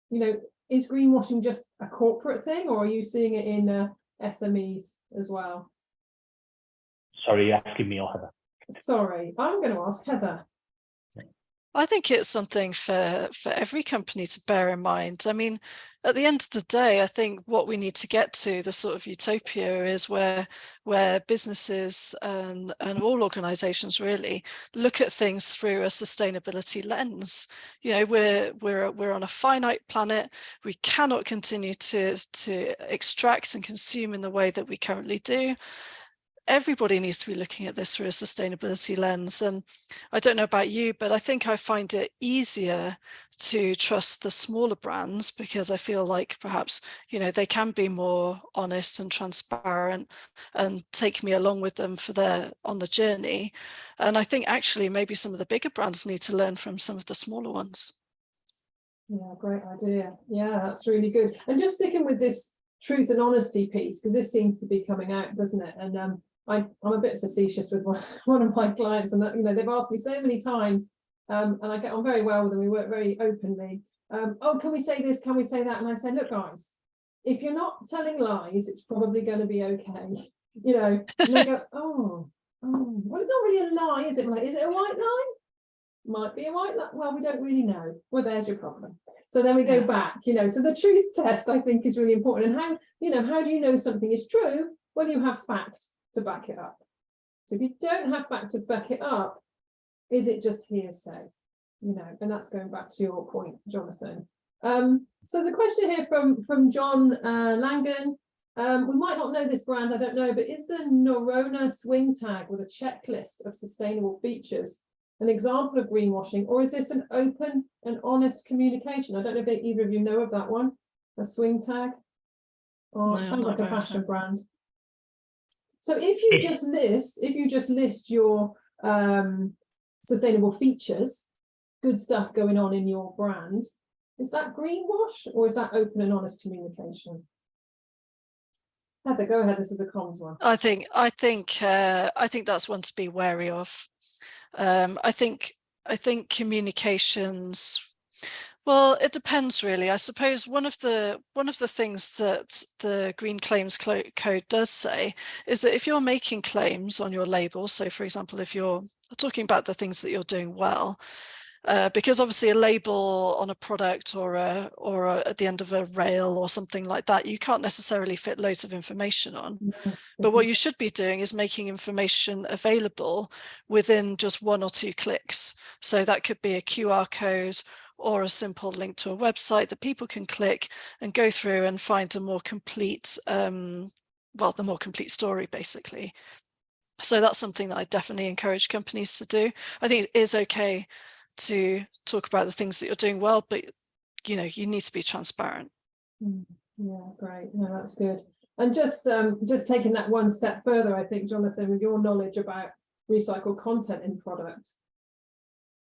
you know, is greenwashing just a corporate thing, or are you seeing it in uh, SMEs as well? Sorry, you're asking me or Heather. Sorry, I'm going to ask Heather. I think it's something for for every company to bear in mind. I mean, at the end of the day, I think what we need to get to the sort of utopia is where where businesses and and all organizations really look at things through a sustainability lens. You know, we're we're we're on a finite planet. We cannot continue to to extract and consume in the way that we currently do everybody needs to be looking at this through a sustainability lens. And I don't know about you, but I think I find it easier to trust the smaller brands because I feel like perhaps, you know, they can be more honest and transparent and take me along with them for their on the journey. And I think actually maybe some of the bigger brands need to learn from some of the smaller ones. Yeah, great idea. Yeah, that's really good. And just sticking with this truth and honesty piece, because this seems to be coming out, doesn't it? And um, I, I'm a bit facetious with one, one of my clients, and that, you know, they've asked me so many times, um, and I get on very well with them. We work very openly. Um, oh, can we say this? Can we say that? And I say, look, guys, if you're not telling lies, it's probably going to be okay. You know, and they go, oh, oh, well, it's not really a lie, is it? Like, is it a white lie? Might be a white lie. Well, we don't really know. Well, there's your problem. So then we go back, you know, so the truth test, I think, is really important. And how, you know, how do you know something is true? Well, you have facts to back it up. So if you don't have facts to back it up, is it just hearsay? You know, and that's going back to your point, Jonathan. Um, so there's a question here from, from John uh, Langan. Um, we might not know this brand, I don't know, but is the Norrøna swing tag with a checklist of sustainable features an example of greenwashing, or is this an open and honest communication? I don't know if either of you know of that one, a swing tag. Oh, No, it sounds like a fashion brand. So if you just list, if you just list your um sustainable features, good stuff going on in your brand, is that greenwash or is that open and honest communication? Heather, go ahead, this is a comms one. I think I think uh, I think that's one to be wary of. Um, I think I think communications. Well, it depends really. I suppose one of the one of the things that the Green Claims Code does say is that if you're making claims on your label, so for example, if you're talking about the things that you're doing well, uh, because obviously a label on a product or a, or a, at the end of a rail or something like that, you can't necessarily fit loads of information on. But what you should be doing is making information available within just one or two clicks. So that could be a QR code or a simple link to a website that people can click and go through and find a more complete, um, well, the more complete story basically. So that's something that I definitely encourage companies to do. I think it is okay to talk about the things that you're doing well, but you know, you need to be transparent. Mm, Yeah, great. No, that's good. And just um, just taking that one step further, I think, Jonathan, with your knowledge about recycled content in products,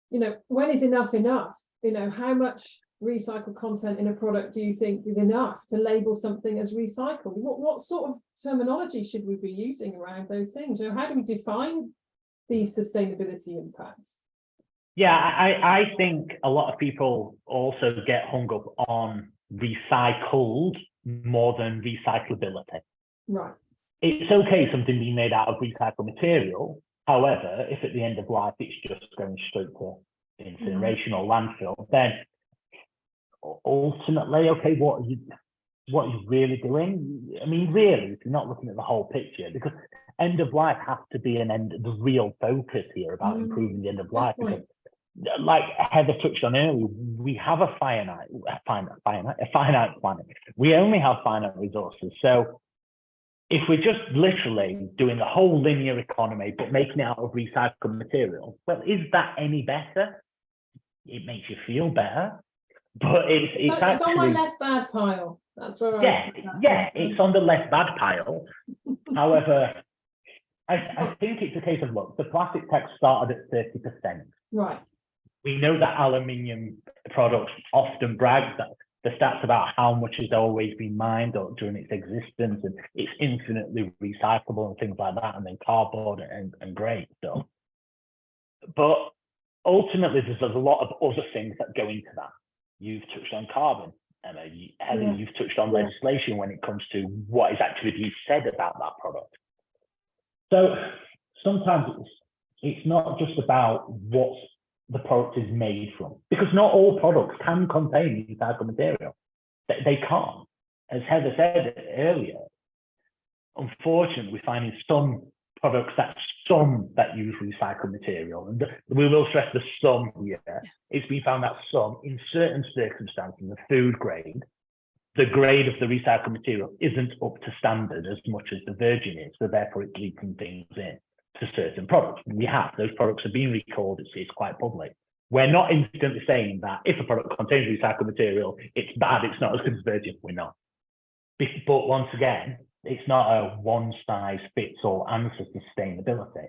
you know, when is enough enough? You know, how much recycled content in a product do you think is enough to label something as recycled? What what sort of terminology should we be using around those things? You know, how do we define these sustainability impacts? Yeah, I, I think a lot of people also get hung up on recycled more than recyclability. Right. It's okay something being made out of recycled material. However, if at the end of life it's just going straight to incineration or landfill, then ultimately, okay, what are you what are you really doing? I mean, really, if you're not looking at the whole picture, because end of life has to be an end, the real focus here about Mm, improving the end of life. Because, like Heather touched on earlier, we have a finite, a finite, finite, a finite planet. We only have finite resources. So if we're just literally doing the whole linear economy, but making it out of recycled material, well, is that any better? It makes you feel better, but it's So it's it's on my less bad pile. That's where yeah, yeah, it's on the less bad pile. However, I, I think it's a case of look, the plastic tax started at thirty percent. Right, We know that aluminium products often brag that the stats about how much has always been mined or during its existence and it's infinitely recyclable and things like that, and then cardboard and, and great stuff. But ultimately, there's, a lot of other things that go into that. You've touched on carbon, Emma. You, Heather, Yeah. you've touched on Yeah. legislation when it comes to what is actually being said about that product. So sometimes it's it's not just about what the product is made from, because not all products can contain recycled material. They, they can't. As Heather said earlier, unfortunately, we find in some products that some that use recycled material, and we will stress the some here. It's been found that some, in certain circumstances, the food grade, the grade of the recycled material isn't up to standard as much as the virgin is, so therefore it's leaking things in to certain products. We have those products are being recalled. It's, it's quite public. We're not instantly saying that if a product contains recycled material, it's bad. It's not as good as virgin. We're not. But once again, it's not a one size fits all answer to sustainability.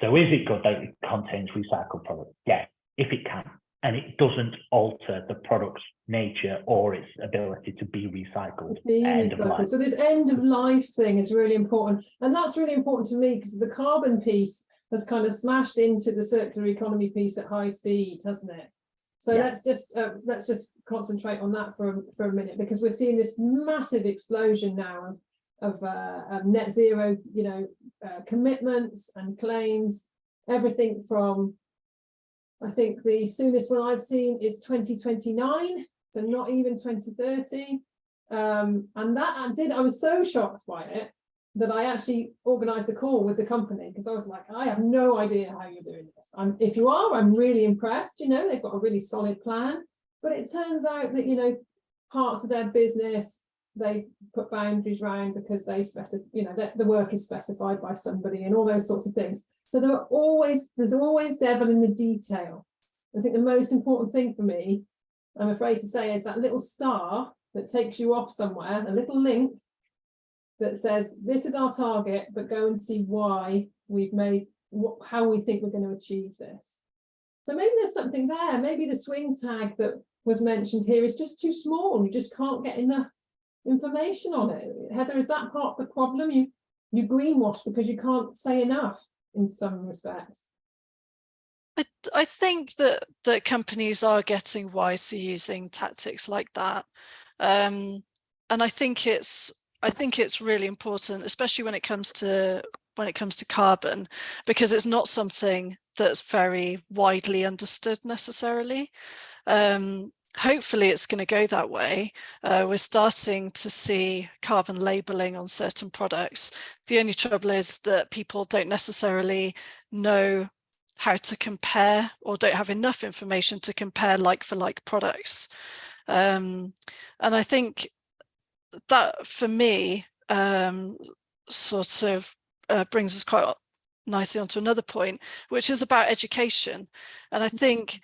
So is it good that it contains recycled products? Yes, if it can, and it doesn't alter the product's nature or its ability to be recycled. being End of recycled. life. So this end of life thing is really important. And that's really important to me because the carbon piece has kind of smashed into the circular economy piece at high speed, hasn't it? So Yeah. let's just, uh, let's just concentrate on that for, a- for a minute, because we're seeing this massive explosion now of, uh, of net zero, you know, uh, commitments and claims, everything from, I think the soonest one I've seen is twenty twenty-nine, so not even twenty thirty. Um, and that I did, I was so shocked by it that I actually organized the call with the company because I was like, I have no idea how you're doing this. I'm, if you are, I'm really impressed. You know, they've got a really solid plan. But it turns out that, you know, parts of their business, they put boundaries around because they specify, you know, that the work is specified by somebody and all those sorts of things. So there are always, there's always devil in the detail. I think the most important thing for me, I'm afraid to say, is that little star that takes you off somewhere, a little link that says, this is our target, but go and see why we've made, how we think we're going to achieve this. So maybe there's something there. Maybe the swing tag that was mentioned here is just too small. You just can't get enough information on it. Heather, is that part of the problem? You you greenwash because you can't say enough in some respects. I, I think that that companies are getting wise to using tactics like that. Um, and I think it's I think it's really important, especially when it comes to when it comes to carbon, because it's not something that's very widely understood necessarily. Um, hopefully it's going to go that way. Uh, we're starting to see carbon labeling on certain products. The only trouble is that people don't necessarily know how to compare or don't have enough information to compare like for like products. Um, and I think that for me um, sort of uh, brings us quite nicely onto another point, which is about education. And I think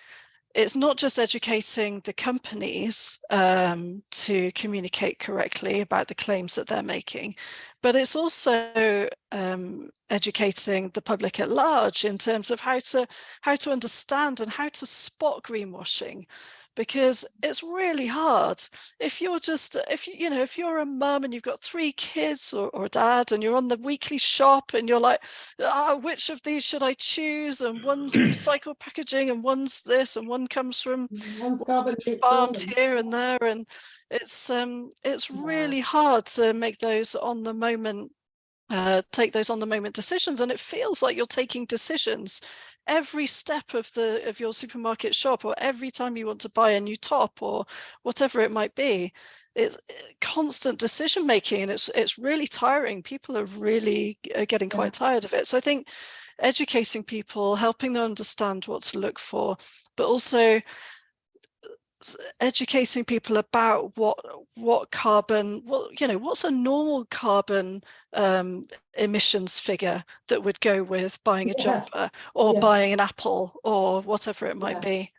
it's not just educating the companies um, to communicate correctly about the claims that they're making, but it's also um, educating the public at large in terms of how to how to understand and how to spot greenwashing. Because it's really hard. If you're just if you you know if you're a mum and you've got three kids or, or a dad and you're on the weekly shop and you're like ah, which of these should i choose? and one's recycled packaging and one's this and one comes from One's carbon neutral farmed here and there and it's um it's really hard to make those on the moment uh take those on the moment decisions and it feels like you're taking decisions every step of the of your supermarket shop or every time you want to buy a new top or whatever it might be it's uh, constant decision making and it's it's really tiring people are really getting Yeah. quite tired of it so i think educating people helping them understand what to look for but also educating people about what what carbon what you know what's a normal carbon um emissions figure that would go with buying a Yeah. jumper or Yeah. buying an apple or whatever it might Yeah. be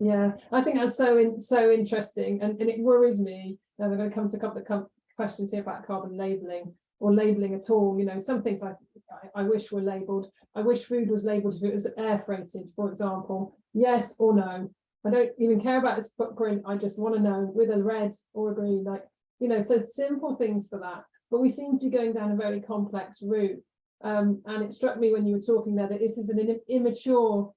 Yeah, I think that's so in, so interesting, and, and it worries me. And we're going to come to a couple of questions here about carbon labeling or labeling at all. You know, some things I, I I wish were labelled. I wish food was labelled if it was air freighted, for example. Yes or no. I don't even care about its footprint. I just want to know with a red or a green, like you know. So simple things for that. But we seem to be going down a very complex route. Um, and it struck me when you were talking there that this is an immature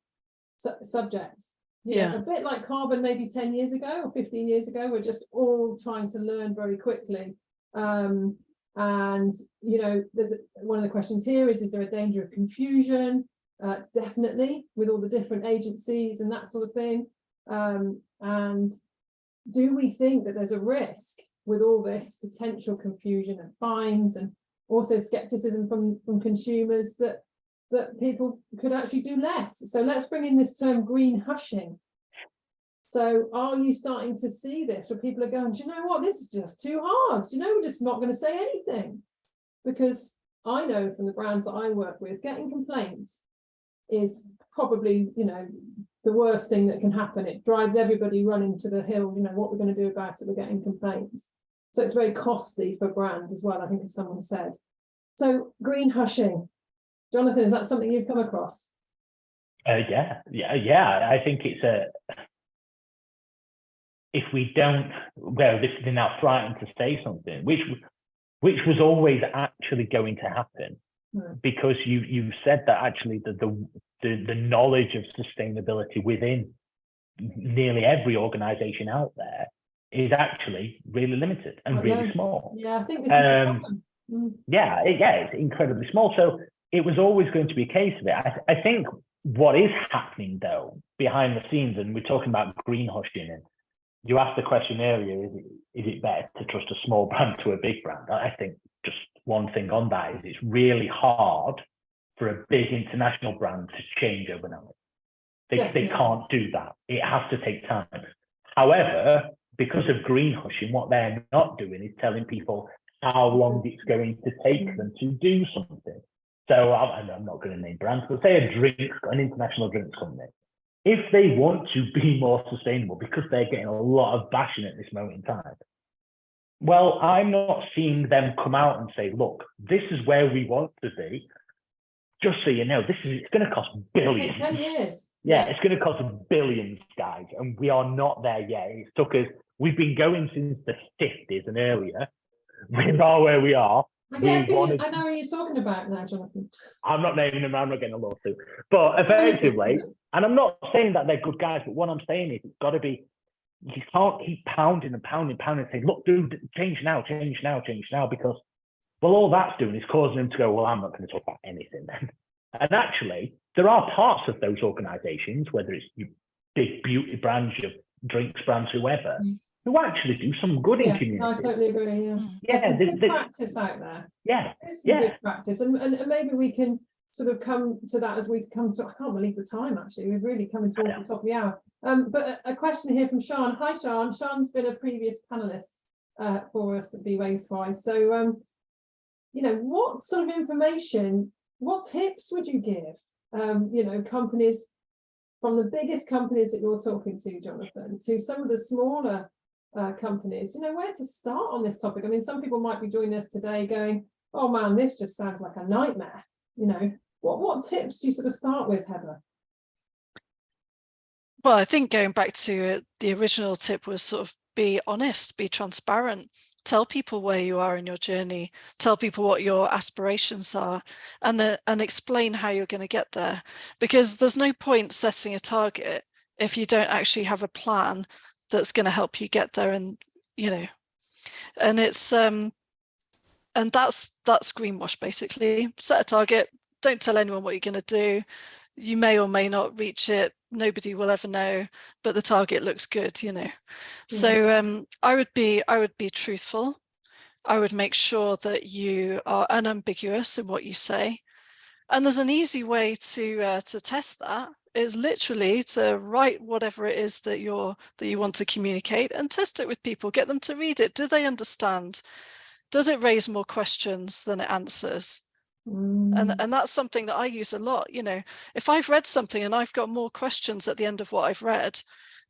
su- subject. Yeah. a bit like carbon maybe 10 years ago or 15 years ago, we're just all trying to learn very quickly. Um, and, you know, the, the- one of the questions here is, is there a danger of confusion? Uh, definitely with all the different agencies and that sort of thing. Um, and do we think that there's a risk with all this potential confusion and fines and also skepticism from, from consumers that that people could actually do less. So let's bring in this term green hushing. So are you starting to see this where people are going, do you know what, this is just too hard. Do you know, we're just not going to say anything. Because I know from the brands that I work with, getting complaints is probably, you know, the worst thing that can happen. It drives everybody running to the hill, you know, what we're going to do about it, we're getting complaints. So it's very costly for brand as well, I think as someone said. So green hushing, Jonathan, is that something you've come across? Uh, yeah, yeah, yeah. I think it's a. If we don't, well, this is now frightened to say something, which which was always actually going to happen. Because you you said that actually the the the, the knowledge of sustainability within nearly every organisation out there is actually really limited and really small. Yeah, I think this is Um, problem. Mm, yeah, it- yeah, it's incredibly small. So it was always going to be a case of it. I, I think what is happening though behind the scenes, and we're talking about green hushing, and you asked the question earlier: is it is it better to trust a small brand to a big brand? I think one thing on that is it's really hard for a big international brand to change overnight. They they can't do that. It has to take time. However, because of green hushing, what they're not doing is telling people how long mm-hmm. it's going to take them to do something. So I'm, I'm not going to name brands, but say a drink, an international drinks company. If they want to be more sustainable, because they're getting a lot of bashing at this moment in time, well, I'm not seeing them come out and say, look, this is where we want to be. Just so you know, this is it's going to cost billions. ten years. Yeah, it's going to cost billions, guys, and we are not there yet. It took us. We've been going since the fifties and earlier. We are where we are. A we wanted- I know what you're talking about now, Jonathan. I'm not naming them. I'm not getting a lawsuit. But effectively, and I'm not saying that they're good guys. But what I'm saying is, it's got to be. You can't keep pounding and pounding, pounding, saying, "Look, dude, change now, change now, change now," because well, all that's doing is causing them to go, "Well, I'm not going to talk about anything then." And actually, there are parts of those organisations, whether it's your big beauty brands, your drinks brands, whoever, Mm. who actually do some good in community. no, I totally agree, yeah. There's Yeah, good they- practice out there. yeah, There's Yeah. good practice, and, and, and maybe we can sort of come to that as we've come to, I can't believe the time, actually, we've really coming towards the top of the hour. Um, but a, a question here from Sean. Hi, Sean. Sean's been a previous panelist uh, for us at Be Wastewise. So, um, you know, what sort of information, what tips would you give, um, you know, companies from the biggest companies that you're talking to, Jonathan, to some of the smaller uh, companies, you know, where to start on this topic? I mean, some people might be joining us today going, oh man, this just sounds like a nightmare, you know. What, what tips do you sort of start with, Heather? Well, I think going back to uh, the original tip was sort of be honest, be transparent, tell people where you are in your journey, tell people what your aspirations are, and the, and explain how you're going to get there. Because there's no point setting a target if you don't actually have a plan that's going to help you get there. And you know, and it's um, and that's that's greenwash basically. Set a target, don't tell anyone what you're going to do. You may or may not reach it. Nobody will ever know, but the target looks good, you know. So um, I would be I would be truthful. I would make sure that you are unambiguous in what you say. And there's an easy way to uh, to test that is literally to write whatever it is that you're that you want to communicate and test it with people, get them to read it. Do they understand? Does it raise more questions than it answers? and Mm. and that's something that I use a lot you know if I've read something and I've got more questions at the end of what I've read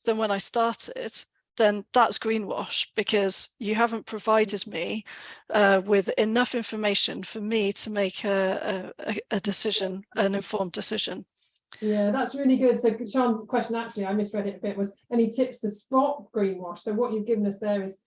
than when I started then that's greenwash because you haven't provided me uh, with enough information for me to make a, a, a decision an informed decision Yeah, that's really good. So Sean's question, actually, I misread it a bit, was any tips to spot greenwash? So what you've given us there is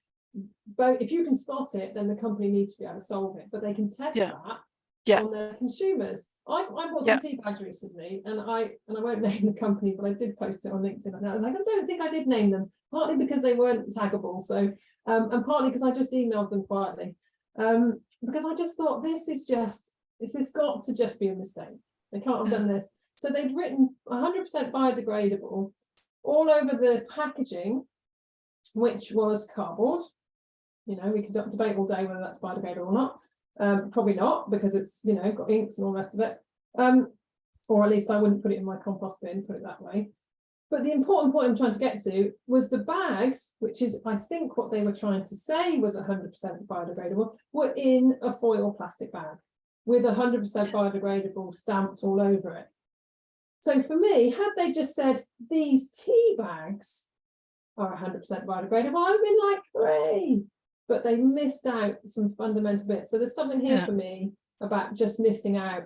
both, if you can spot it, then the company needs to be able to solve it, but they can test Yeah. that Yeah. on their consumers. I, I bought Yeah. some tea bags recently and I, and I won't name the company, but I did post it on LinkedIn. And I was like, I don't think I did name them, partly because they weren't taggable. So, um, and partly because I just emailed them quietly. Um, because I just thought this is just, this has got to just be a mistake. They can't have done this. So they've written hundred percent biodegradable all over the packaging, which was cardboard. You know, we could debate all day whether that's biodegradable or not. Um, probably not, because it's, you know, got inks and all the rest of it. Um, or at least I wouldn't put it in my compost bin, put it that way. But the important point I'm trying to get to was the bags, which is, I think what they were trying to say was hundred percent biodegradable, were in a foil plastic bag with hundred percent biodegradable stamped all over it. So for me, had they just said these tea bags are hundred percent biodegradable, I'd have been like, hooray. But they missed out some fundamental bits. So there's something here Yeah. for me about just missing out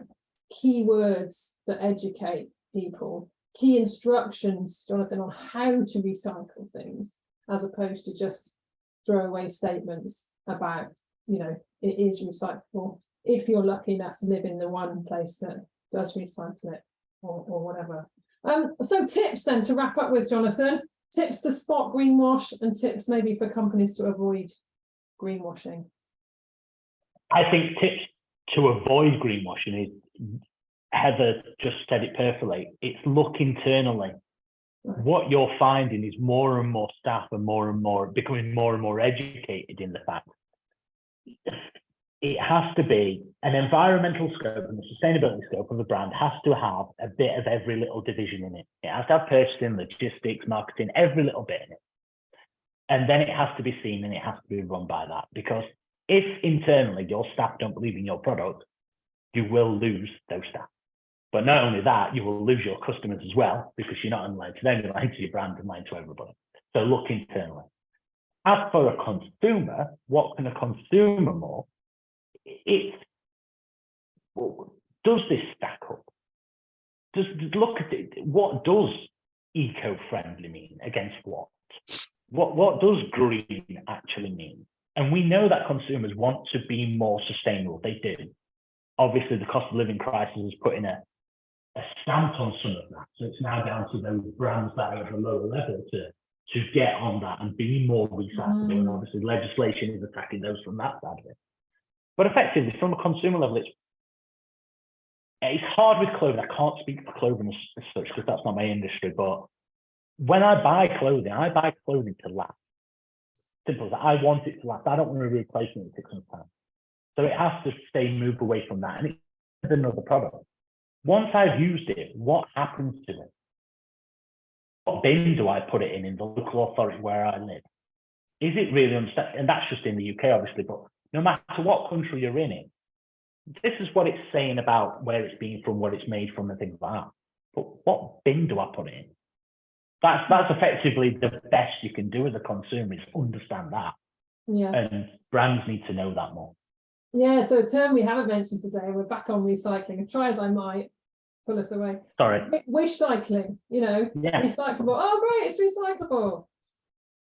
key words that educate people, key instructions, Jonathan, on how to recycle things, as opposed to just throwaway statements about, you know, it is recyclable. If you're lucky enough to live in the one place that does recycle it or, or whatever. Um, so tips then to wrap up with, Jonathan, tips to spot greenwash and tips maybe for companies to avoid greenwashing. I think tips to avoid greenwashing is Heather just said it perfectly. It's look internally. What you're finding is more and more staff and more and more becoming more and more educated in the fact it has to be an environmental scope and the sustainability scope of a brand has to have a bit of every little division in it. It has to have purchasing, logistics, marketing, every little bit in it. And then it has to be seen and it has to be run by that because if internally your staff don't believe in your product, you will lose those staff. But not only that, you will lose your customers as well because you're not lying to them, you're lying to your brand and lying to everybody. So look internally. As for a consumer, what can a consumer more? It's well, does this stack up? Does look at it. What does eco-friendly mean against what? What what does green actually mean? And we know that consumers want to be more sustainable. They do. Obviously, the cost of living crisis is putting a, a stamp on some of that. So it's now down to those brands that are at a lower level to to get on that and be more recyclable. And Mm. obviously, legislation is attacking those from that side of it. But effectively, from a consumer level, it's it's hard with clothing. I can't speak for clothing as, as such because that's not my industry. But when I buy clothing, I buy clothing to last. Simple as that. I want it to last. I don't want to replace it in six months' time. So it has to stay moved away from that. And it's another product. Once I've used it, what happens to it? What bin do I put it in in the local authority where I live? Is it really? And that's just in the UK, obviously, but no matter what country you're in this is what it's saying about where it's being from, what it's made from, and things like that. But what bin do I put it in? That's that's effectively the best you can do as a consumer is understand that, Yeah. and brands need to know that more. Yeah, so a term we haven't mentioned today, we're back on recycling, and try as I might. pull us away. Sorry. Wi- Wish cycling, you know, Yeah. recyclable. Oh, great, it's recyclable.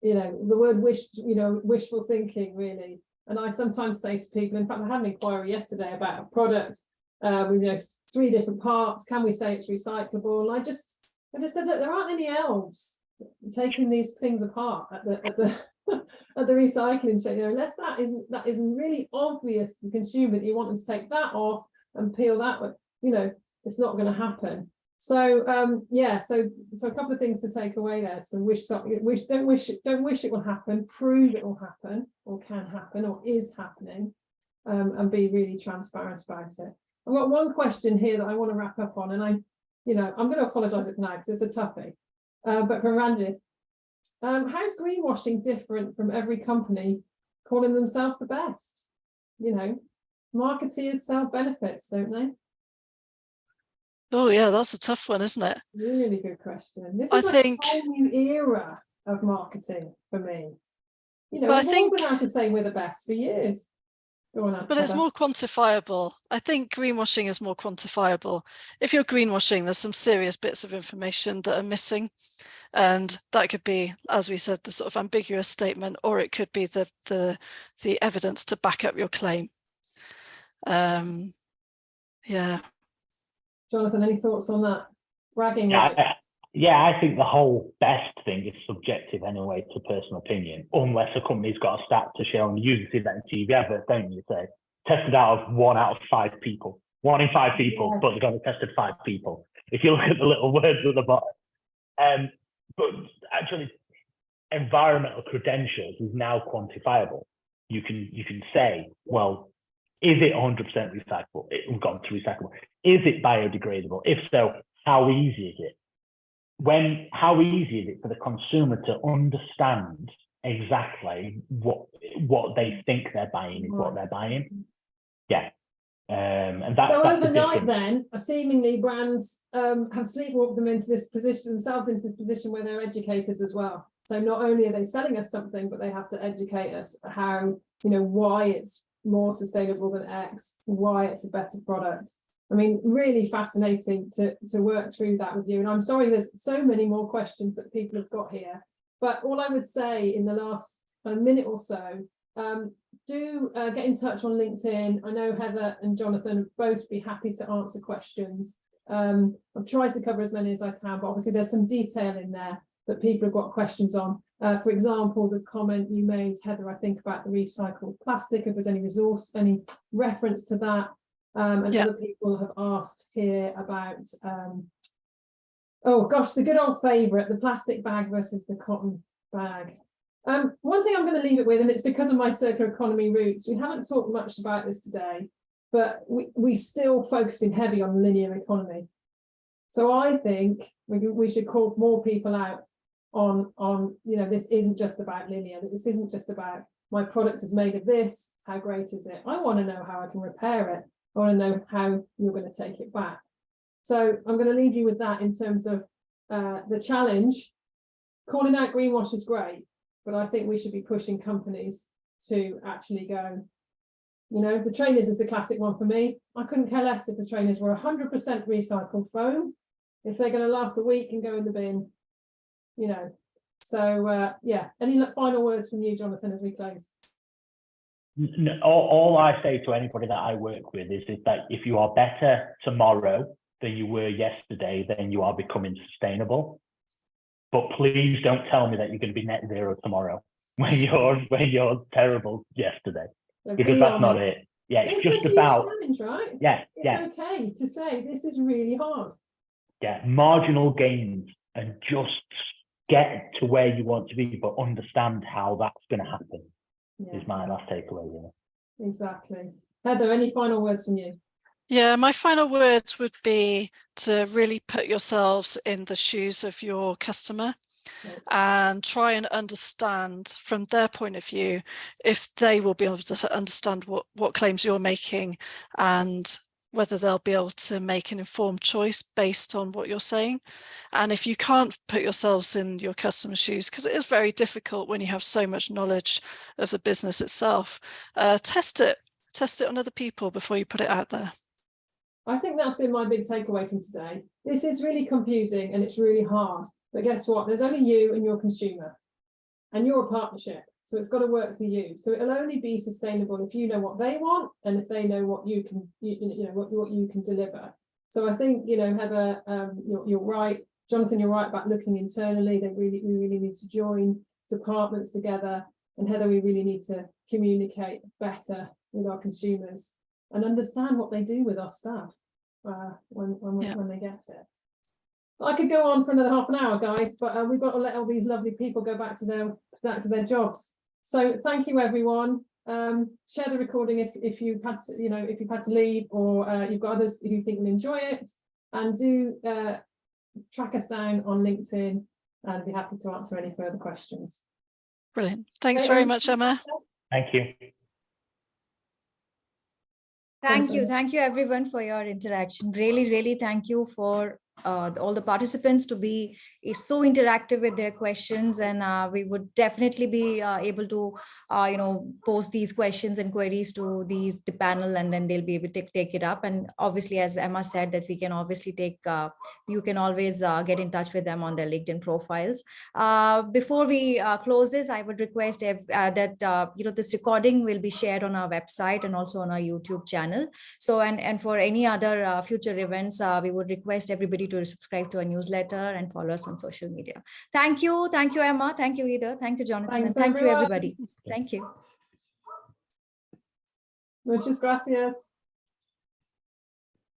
You know, the word wish, you know, wishful thinking, really. And I sometimes say to people, in fact, I had an inquiry yesterday about a product uh, with, you know, three different parts. Can we say it's recyclable? And I just, I just said, that there aren't any elves taking these things apart at the, at the, at the recycling shed, you know, unless that isn't, that isn't really obvious to the consumer that you want them to take that off and peel that, one, you know, it's not going to happen. So um, yeah, so so a couple of things to take away there. So wish something, wish don't wish it, don't wish it will happen. Prove it will happen, or can happen, or is happening, um, and be really transparent about it. I've got one question here that I want to wrap up on, and I, you know, I'm going to apologise it now because it's a toughie. Uh, but from Ranjit, um, how's greenwashing different from every company calling themselves the best? You know, marketeers sell benefits, don't they? Oh yeah, that's a tough one, isn't it? Really good question. This I is like think- a whole new era of marketing for me. You know, I think- been able to say we're the best for years. Go on, But it's more quantifiable. I think greenwashing is more quantifiable. If you're greenwashing, there's some serious bits of information that are missing. And that could be, as we said, the sort of ambiguous statement, or it could be the the the evidence to back up your claim. Um, yeah. Jonathan, any thoughts on that? Bragging Yeah, I- rights. Yeah, I think the whole best thing is subjective anyway to personal opinion, unless a company's got a stat to show, and you usually see that in TV adverts, don't you? Say tested out of one out of five people, one in five people, but they've only tested five people. If you look at the little words at the bottom, um, but actually, environmental credentials is now quantifiable. You can you can say, well, is it 100% recyclable? It, we've gone to recyclable. Is it biodegradable? If so, how easy is it? When how easy is it for the consumer to understand exactly what what they think they're buying is what they're buying yeah um and that's So that's overnight then, seemingly brands um, have sleepwalked them into this position, themselves into this position where they're educators as well. So not only are they selling us something, but they have to educate us how, you know, why it's more sustainable than X, why it's a better product. I mean, really fascinating to, to work through that with you. And I'm sorry, there's so many more questions that people have got here. But all I would say in the last kind of minute or so, um, do uh, get in touch on LinkedIn. I know Heather and Jonathan both be happy to answer questions. Um, I've tried to cover as many as I can, but obviously there's some detail in there that people have got questions on. Uh, for example, the comment you made, Heather, I think about the recycled plastic, if there's any resource, any reference to that. Um, and Yeah. other people have asked here about, um, oh gosh, the good old favourite, the plastic bag versus the cotton bag. Um, one thing I'm going to leave it with, and it's because of my circular economy roots, we haven't talked much about this today, but we, we still focusing heavy on linear economy. So I think we, we should call more people out on, on, you know, this isn't just about linear, that this isn't just about my product is made of this, how great is it? I want to know how I can repair it. I want to know how you're going to take it back. So I'm going to leave you with that in terms of uh, the challenge. Calling out greenwash is great, but I think we should be pushing companies to actually go, you know, the trainers is the classic one for me. I couldn't care less if the trainers were hundred percent recycled foam. If they're going to last a week and go in the bin, you know. So uh, yeah, any final words from you, Jonathan, as we close? N- all, all I say to anybody that I work with is, is that if you are better tomorrow than you were yesterday, then you are becoming sustainable. But please don't tell me that you're going to be net zero tomorrow when you're when you're terrible yesterday, So because be that's not it. Yeah, It's it's a just about challenge, right? yeah, It's yeah, okay to say this is really hard. yeah, marginal gains and just get to where you want to be, but understand how that's going to happen Yeah, is my last takeaway. Yeah. exactly. Heather, any final words from you? Yeah, my final words would be to really put yourselves in the shoes of your customer and try and understand from their point of view if they will be able to understand what, what claims you're making and whether they'll be able to make an informed choice based on what you're saying. And if you can't put yourselves in your customer's shoes, because it is very difficult when you have so much knowledge of the business itself, uh, test it, test it on other people before you put it out there. I think that's been my big takeaway from today. This is really confusing and it's really hard. But guess what? There's only you and your consumer. And you're a partnership. So it's got to work for you. So it'll only be sustainable if you know what they want and if they know what you can, you, you know, what, what you can deliver. So I think, you know, Heather, um, you're, you're right. Jonathan, you're right about looking internally. They really, we really need to join departments together. And Heather, we really need to communicate better with our consumers and understand what they do with our stuff uh, when, when, Yeah. when they get it. I could go on for another half an hour, guys, but uh, we've got to let all these lovely people go back to their back to their jobs. So thank you, everyone. Um, share the recording if if you've had to, you know, if you've had to leave or uh, you've got others who think will enjoy it, and do uh, track us down on LinkedIn, and be happy to answer any further questions. Brilliant. Thanks Great, very much, Emma. Thank you. Thank you. Thank you everyone for your interaction. Really, really thank you for uh, all the participants to be so interactive with their questions and uh, we would definitely be uh, able to uh, you know post these questions and queries to the, the panel and then they'll be able to take it up and obviously as Emma said that we can obviously take uh, you can always uh, get in touch with them on their LinkedIn profiles. Before we close this, I would request that you know this recording will be shared on our website and also on our YouTube channel. So and and for any other future events, we would request everybody to subscribe to our newsletter and follow us on social media. Thank you, thank you, Emma. Thank you, Ida. Thank you, Jonathan. Thanks, and thank you, everybody. Thank you. Muchas gracias.